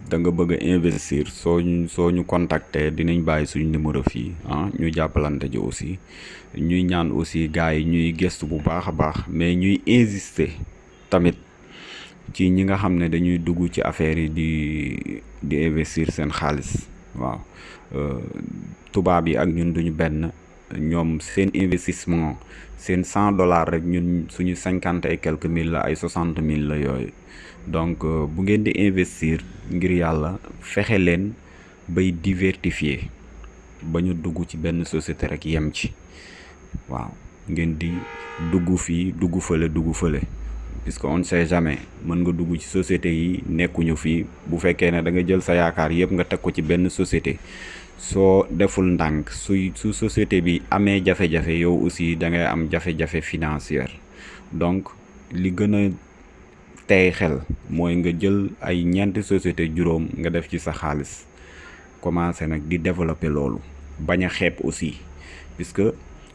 da nga bëgg investir soo ñu soo ñu contacter dinañ bàyyi suñu numéro fii ah ñu jàppalante ji aussi. Ñuy ñaan aussi gars yi ñuy gëstu bu baax baax mais ñuy insister tamit ci ñi nga xam ne dañuy dugg ci affaire yi di di investir seen xaalis waaw. Tubaab yi ak ñun duñu benn ñoom seen investissement seen cent dollars rek ñun suñu cinquante et quelques mille ay soixante mille la yooyu donc bu ngeen di investir ngir yàlla diversifier ba ñu dugg ci benn société rek yem ci. Waaw ngeen di dugg fii dugg fële dugg on sait jamais mën nga dugg ci société ne da nga jël sa yaakaar yëpp nga teg ko ci benn société. Soo deful ndànk société bi amee jafe-jafe yow aussi da ngay am jafe-jafe donc li tey xel mooy nga jël ay ñeenti société juróom nga def ci sa xaalis. Commencé nag di développer loolu bañ a xeeb aussi. Puisque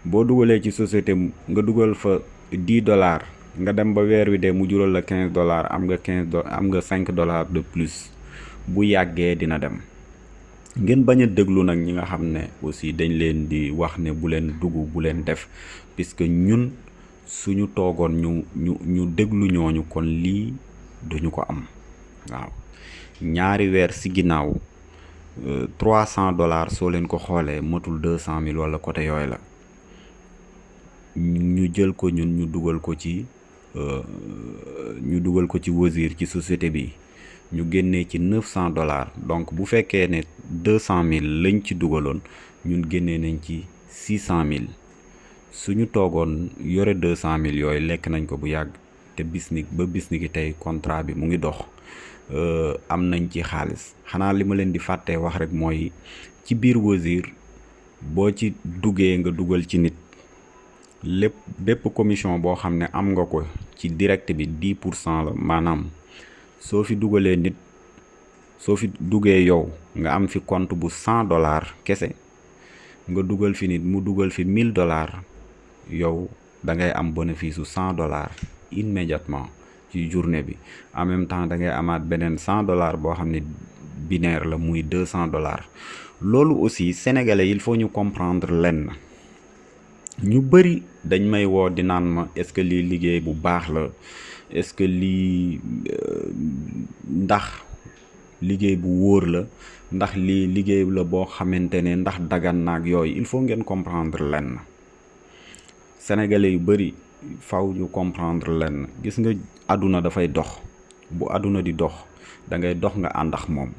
boo dugalee ci société nga dugal fa dix dollars nga dem ba weer wi de mu jural la quinze dollars am nga quinze do am nga cinq dollars de plus. Bu yàggee dina dem. Ngeen bañ a nag ñi nga xam ne aussi dañ leen di wax ne bu leen dugg bu leen def. Puisque ñun suñu toogoon ñu ñu ñu déglu ñooñu kon lii duñu ko am, waaw. Ñaari weer si ginnaaw euh, trois cent dollars soo leen ko xoolee matul deux cent mille wala côté yooyu la. Ñu jël ko ñun ñu dugal ko ci euh, ñu dugal ko ci Wozur ci société bi. Ñu génnee ci neuf cent dollars. Donc bu fekkee ne deux cent mille lañ ci dugaloon, ñun génnee nañ ci six cent mille. Suñu toogoon yore deux cent mille yooyu lekk nañ ko bu yàgg te bis ni ba bis ni ki tey contrat bi mu ngi dox am nañ ci xaalis. Xanaa li ma di fàttee wax rek mooy ci biir Wozur boo ci duggee nga dugal ci nit lépp bépp commission boo xam am nga ko ci direct bi dix pour cent la maanaam soo fi dugalee nit soo fi duggee yow nga am fi compte bu cent dollars kese nga dugal fi nit mu dugal fi mille dollars yow da ngay am bénéfice su cent dollars immédiatement ci journée bi. En même temps da ngay amaat beneen cent dollars boo xam binaire la muy deux cent dollars. Loolu aussi sénégalais il faut ñu comprendre lenn. Ñu dañ may di est-ce que est-ce que yooyu. Il faut comprendre lenn sénégalais yu bëri faw ñu comprendre lenn gis nga àdduna dafay dox. Bu àdduna di dox da ngay dox nga ànd ak moom.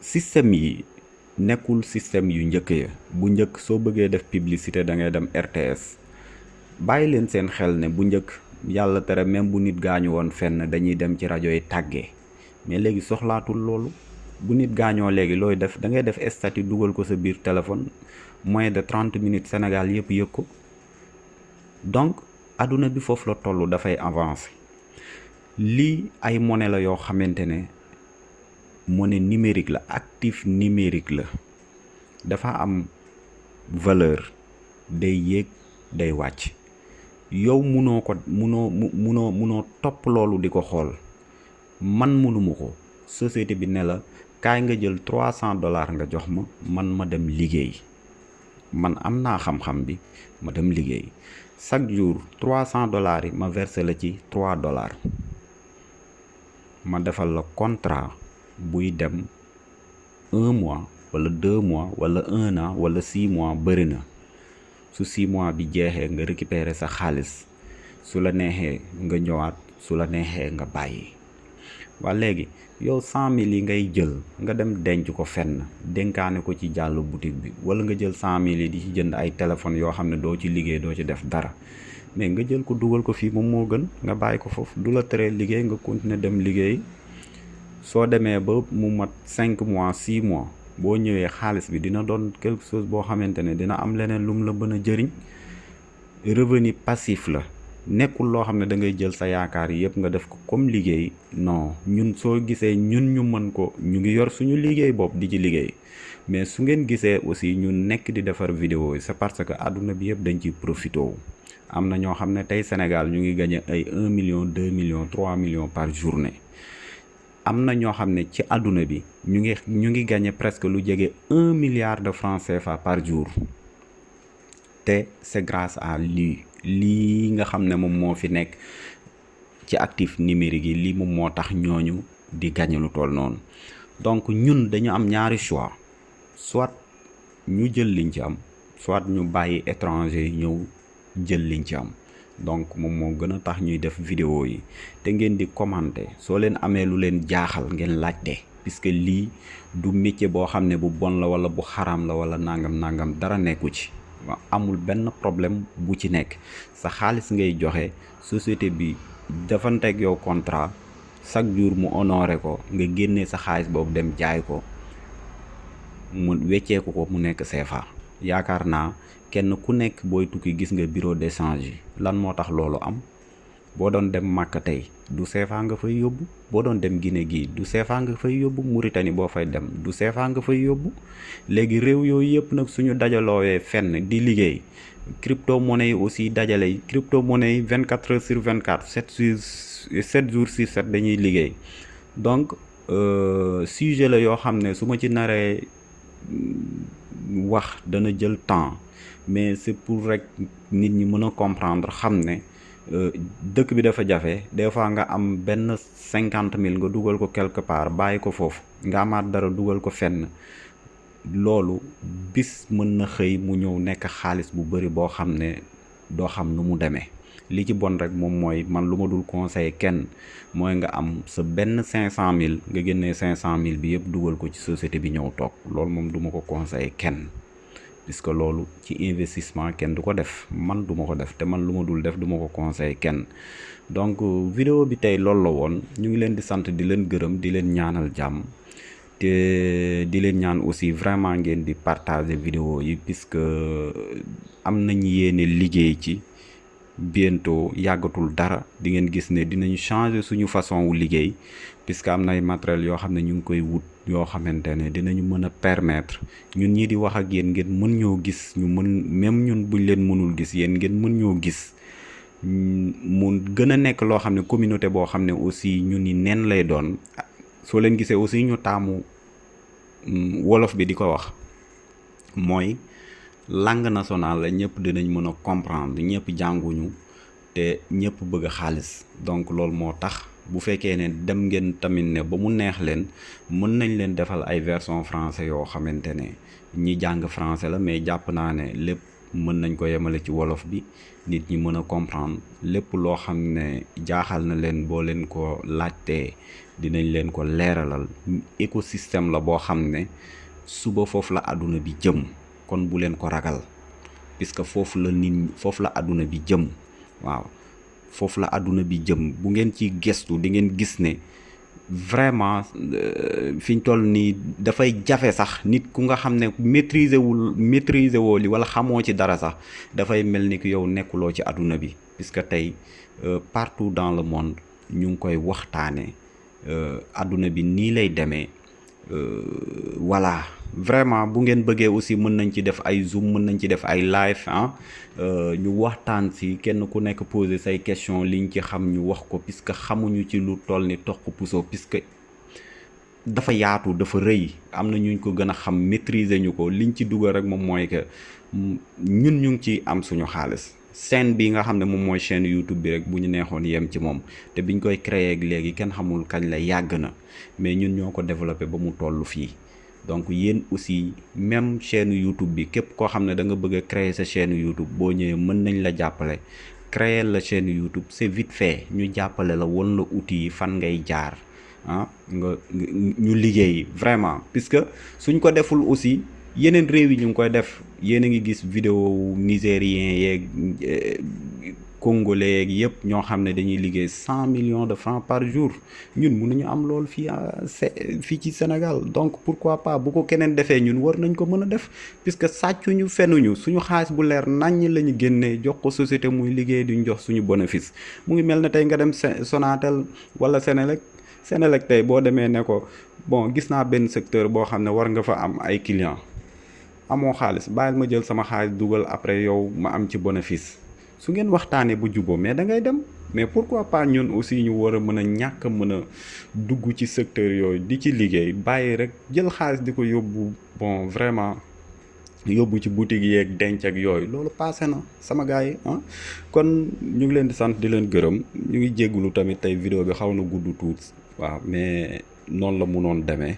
Système yi nekkul système yu njëkk ya. Bu njëkk soo bëggee def publicité da ngay dem RTS bàyyi leen seen xel ne bu njëkk yàlla tere même bu nit gaañu woon fenn dañuy dem ci rajo yi tàggee. Mais léegi soxlaatul loolu. Bu nit gaañoo léegi looy def? Da ngay def statut dugal ko sa biir téléphone moins de trente minutes Sénégal yëpp yëg ko donc àdduna bi foofu la toll dafay avancer. Lii ay monnaie la yoo xamante ne monnaie numérique la actif numérique la. Dafa am valeur day yéeg day wàcc. Yow munoo ko munoo mu munoo munoo topp loolu di ko xool. Man munuma ko. Société bi ne la kaay nga jël trois cent dollars nga jox ma man ma dem liggéey man am naa xam-xam bi ma dem liggéey. Chaque jour trois cent dollars yi ma versé la ci trois dollars. Ma defal la contrat buy dem un mois wala deux mois wala un an wala six mois bëri su six mois bi jeexee nga récupérer sa xaalis. Su la neexee nga ñëwaat su la neexee nga bàyyi. Waa léegi yow cent mille yi ngay jël nga dem denc ko fenn dénkaane ko ci jàll boutique bi wala nga jël cent mille yi di ci jënd ay téléphones yoo xam ne doo ci liggéey doo ci def dara. Mais nga jël ko dugal ko fii moom moo gën nga bàyyi ko foofu du la teree liggéey nga continuer dem liggéey. Soo demee ba mu mat cinq mois six mois boo ñëwee xaalis bi dina doon quelque chose boo xamante dina am leneen lu mu la mën a jëriñ. Revenu passif la nekkul loo xam ne da ngay jël sa yaakaar yëpp nga def ko comme liggéey. Non ñun soo gisee ñun ñu mën ko ñu ngi yor suñu liggéey bopp di ci liggéey. Mais su ngeen gisee aussi ñu nekk di defar vidéo c'est parce que àdduna bi yëpp dañ ciy profité wu. Am na ñoo xam ne tey Sénégal ñu ngi gagné ay un million deux millions trois millions par journée. Am na ñoo xam ne ci àdduna bi ñu ngi ñu ngi gagné presque lu jege un milliard de francs CFA par jour. Te c'est grâce à lii lii nga xam ne moo fi nekk ci actif numérique yi lii moom moo tax ñooñu di gagné lu toll noonu. Donc ñun dañu am ñaari choix. Soit ñu jël liñ ci am soit ñu bàyyi étranger ñëw jël liñ ci am. Donc moom moo gën a tax ñuy def vidéo yi. Te ngeen di commenter. Soo leen amee lu leen jaaxal ngeen laajte. Puisque lii du métier boo xam ne bu bon la wala bu xaram la wala nangam nangam dara nekku ci amul benn problème bu ci nekk. Sa xaalis ngay joxe société bi dafanteeg yow contrat chaque jour mu honoré ko nga génnee sa xaalis boobu dem jaay ko mu wecceeku ko mu nekk CFA yaakaar naa kenn ku nekk booy tukki gis nga bureau d'échange lan moo tax am boo doon dem Màkka tey du CFA nga fay yóbbu boo doon dem Guinée gii du CFA nga fay yóbbu Mauritanie boo fay dem du CFA nga fay yóbbu léegi réew yooyu yëpp nag suñu dajaloowee fenn di liggéey crypto monnaie yi aussi dajale crypto monnaie yi vingt quatre heures sur vingt quatre sept sur sept jours sur sept dañuy liggéey donc euh, sujet la yoo xam ne su ma ci naree wax dana jël temps mais c'est pour rek nit ñi mën a comprendre xam ne dëkk bi dafa jafe. Des fois nga am benn cinquante mille nga dugal ko quelque part bàyyi ko foofu. Nga amaat dara dugal ko fenn. Loolu bis mën na xëy mu ñëw nekk xaalis bu bari boo xam ne xam nu mu demee. Li ci bon rek moom mooy man lu ma dul conseiller kenn mooy nga am sa benn cinq cent mille nga génnee cinq cent mille bi yëpp dugal ko ci société bi ñëw toog. Loolu moom du ko conseiller kenn puisque loolu ci investissement kenn du ko def? Man du ma ko def te man lu ma dul def du ma ko conseiller kenn. Donc vidéo bi tey loolu la woon. Ñu ngi leen di sant di leen gërëm di leen ñaanal jàmm. Te di leen ñaan aussi vraiment ngeen di partager vidéo yi puisque am nañ yéene liggéey ci. Bientôt yàggatul dara. Di ngeen gis ne dinañ changer suñu façon wu liggéey puisque am na ay matériel yoo xam ne ñu ngi koy wut yoo xamante ne dinañu mën a permettre ñun ñi di wax ak yéen ngeen mën ñoo gis ñu mën même ñun buñ leen mënul gis yéen ngeen mën ñoo gis. Mu gën a nekk loo xam communauté boo xam ne aussi ñu ni nen lay doon. Soo leen gisee aussi ñu taamu wolof bi di ko wax mooy langue nationale la ñëpp dinañ mën a comprendre jànguñu te ñëpp bëgg xaalis. Donc tax bu fekkee ne dem ngeen tamit ne ba mu neex leen mën nañ leen defal ay version français yoo xamante ne ñi jàng français la mais jàpp naa ne lépp mën nañ ko yemale ci wolof bi nit ñi mën a comprendre. Lépp loo xam ne jaaxal na leen boo leen ko laajtee dinañ leen ko leeralal. Écosystème la boo xam ne suba foofu la àdduna bi jëm kon bu leen ko ragal puisque foofu la nit foofu la àdduna bi jëm waaw foofu la àdduna bi jëm. Bu ngeen ci gestu di ngeen gis ne vraiment fi ñu toll nii dafay jafe sax nit ku nga xam maîtriser wul maîtriser woo li wala xamoo ci dara sax dafay mel ni yow nekkuloo ci àdduna bi. Puisque tey partout dans le monde ñu ngi koy waxtaanee àdduna bi lay voilà vraiment bu ngeen bëggee aussi mën nañ ci def ay zoom mën nañ ci def ay live ah ñu waxtaan si kenn ku nekk poser say question liñ ci xam ñu wax ko puisque xamuñu ci lu toll ni toq puso puisque dafa yaatu dafa rëy. Am na ñu ko gën a xam maîtriser ñu ko. Liñ ci dugal rek que ñun ñu ci am suñu xaalis. Chaîne bi nga xam ne moom chaîne YouTube bi rek bu ñu neexoon yem ci moom. Te biñ koy créer ak léegi kenn xamul kañ la yàgg na. Mais ñun ñoo ko ba mu donc yéen aussi même chaîne YouTube bi képp koo xam ne da nga bëgg créer sa chaîne YouTube boo ñëwee mën nañ la jàppale. Créer la chaîne YouTube c'est vite fait. Ñu jàppale la won la outils yi fan ngay jaar ah nga ñu liggéey vraiment. Puisque suñ ko deful aussi yeneen réew yi ñu ngi koy def. Yéen a ngi gis vidéo nigérien yeeg congolais yeeg yëpp ñoo millions de francs par jour. Ñun mënuñu am loolu fii fii ci Sénégal. Donc pourquoi pas bu ko keneen defee ñun war nañ ko mën def. Puisque sàccuñu fenuñu suñu xaalis bu leer naññ la ñu génnee jox ko société muy duñ jox suñu bénéfice. Mu ngi ne nga dem Sonatel wala demee ne ko bon gis secteur boo xam ne war nga fa am ay clients. Ma jël sama xaalis dugal après yow ma am ci bénéfice su ngeen waxtaanee bu juboo mais da ngay dem. Mais pourquoi pas ñun aussi ñu war a mën a ñàkk a mën a dugg ci secteur yooyu di ci liggéey bàyyi rek jël xaalis di ko yóbbu bon vraiment yóbbu ci boutique yeeg denc ak yooyu. Loolu passé na sama gars yi ah. Kon ñu ngi leen di sant di leen gërëm. Ñu ngi jéggulu tamit tey vidéo bi xaw na gudd tuut waaw mais noonu la munoon demee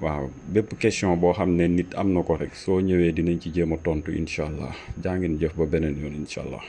waaw. Bépp question boo xam ne nit am na ko rek soo ñëwee dinañ ci jéem tontu incha allah. Jaa ngeen jëf ba beneen yoon incha allah.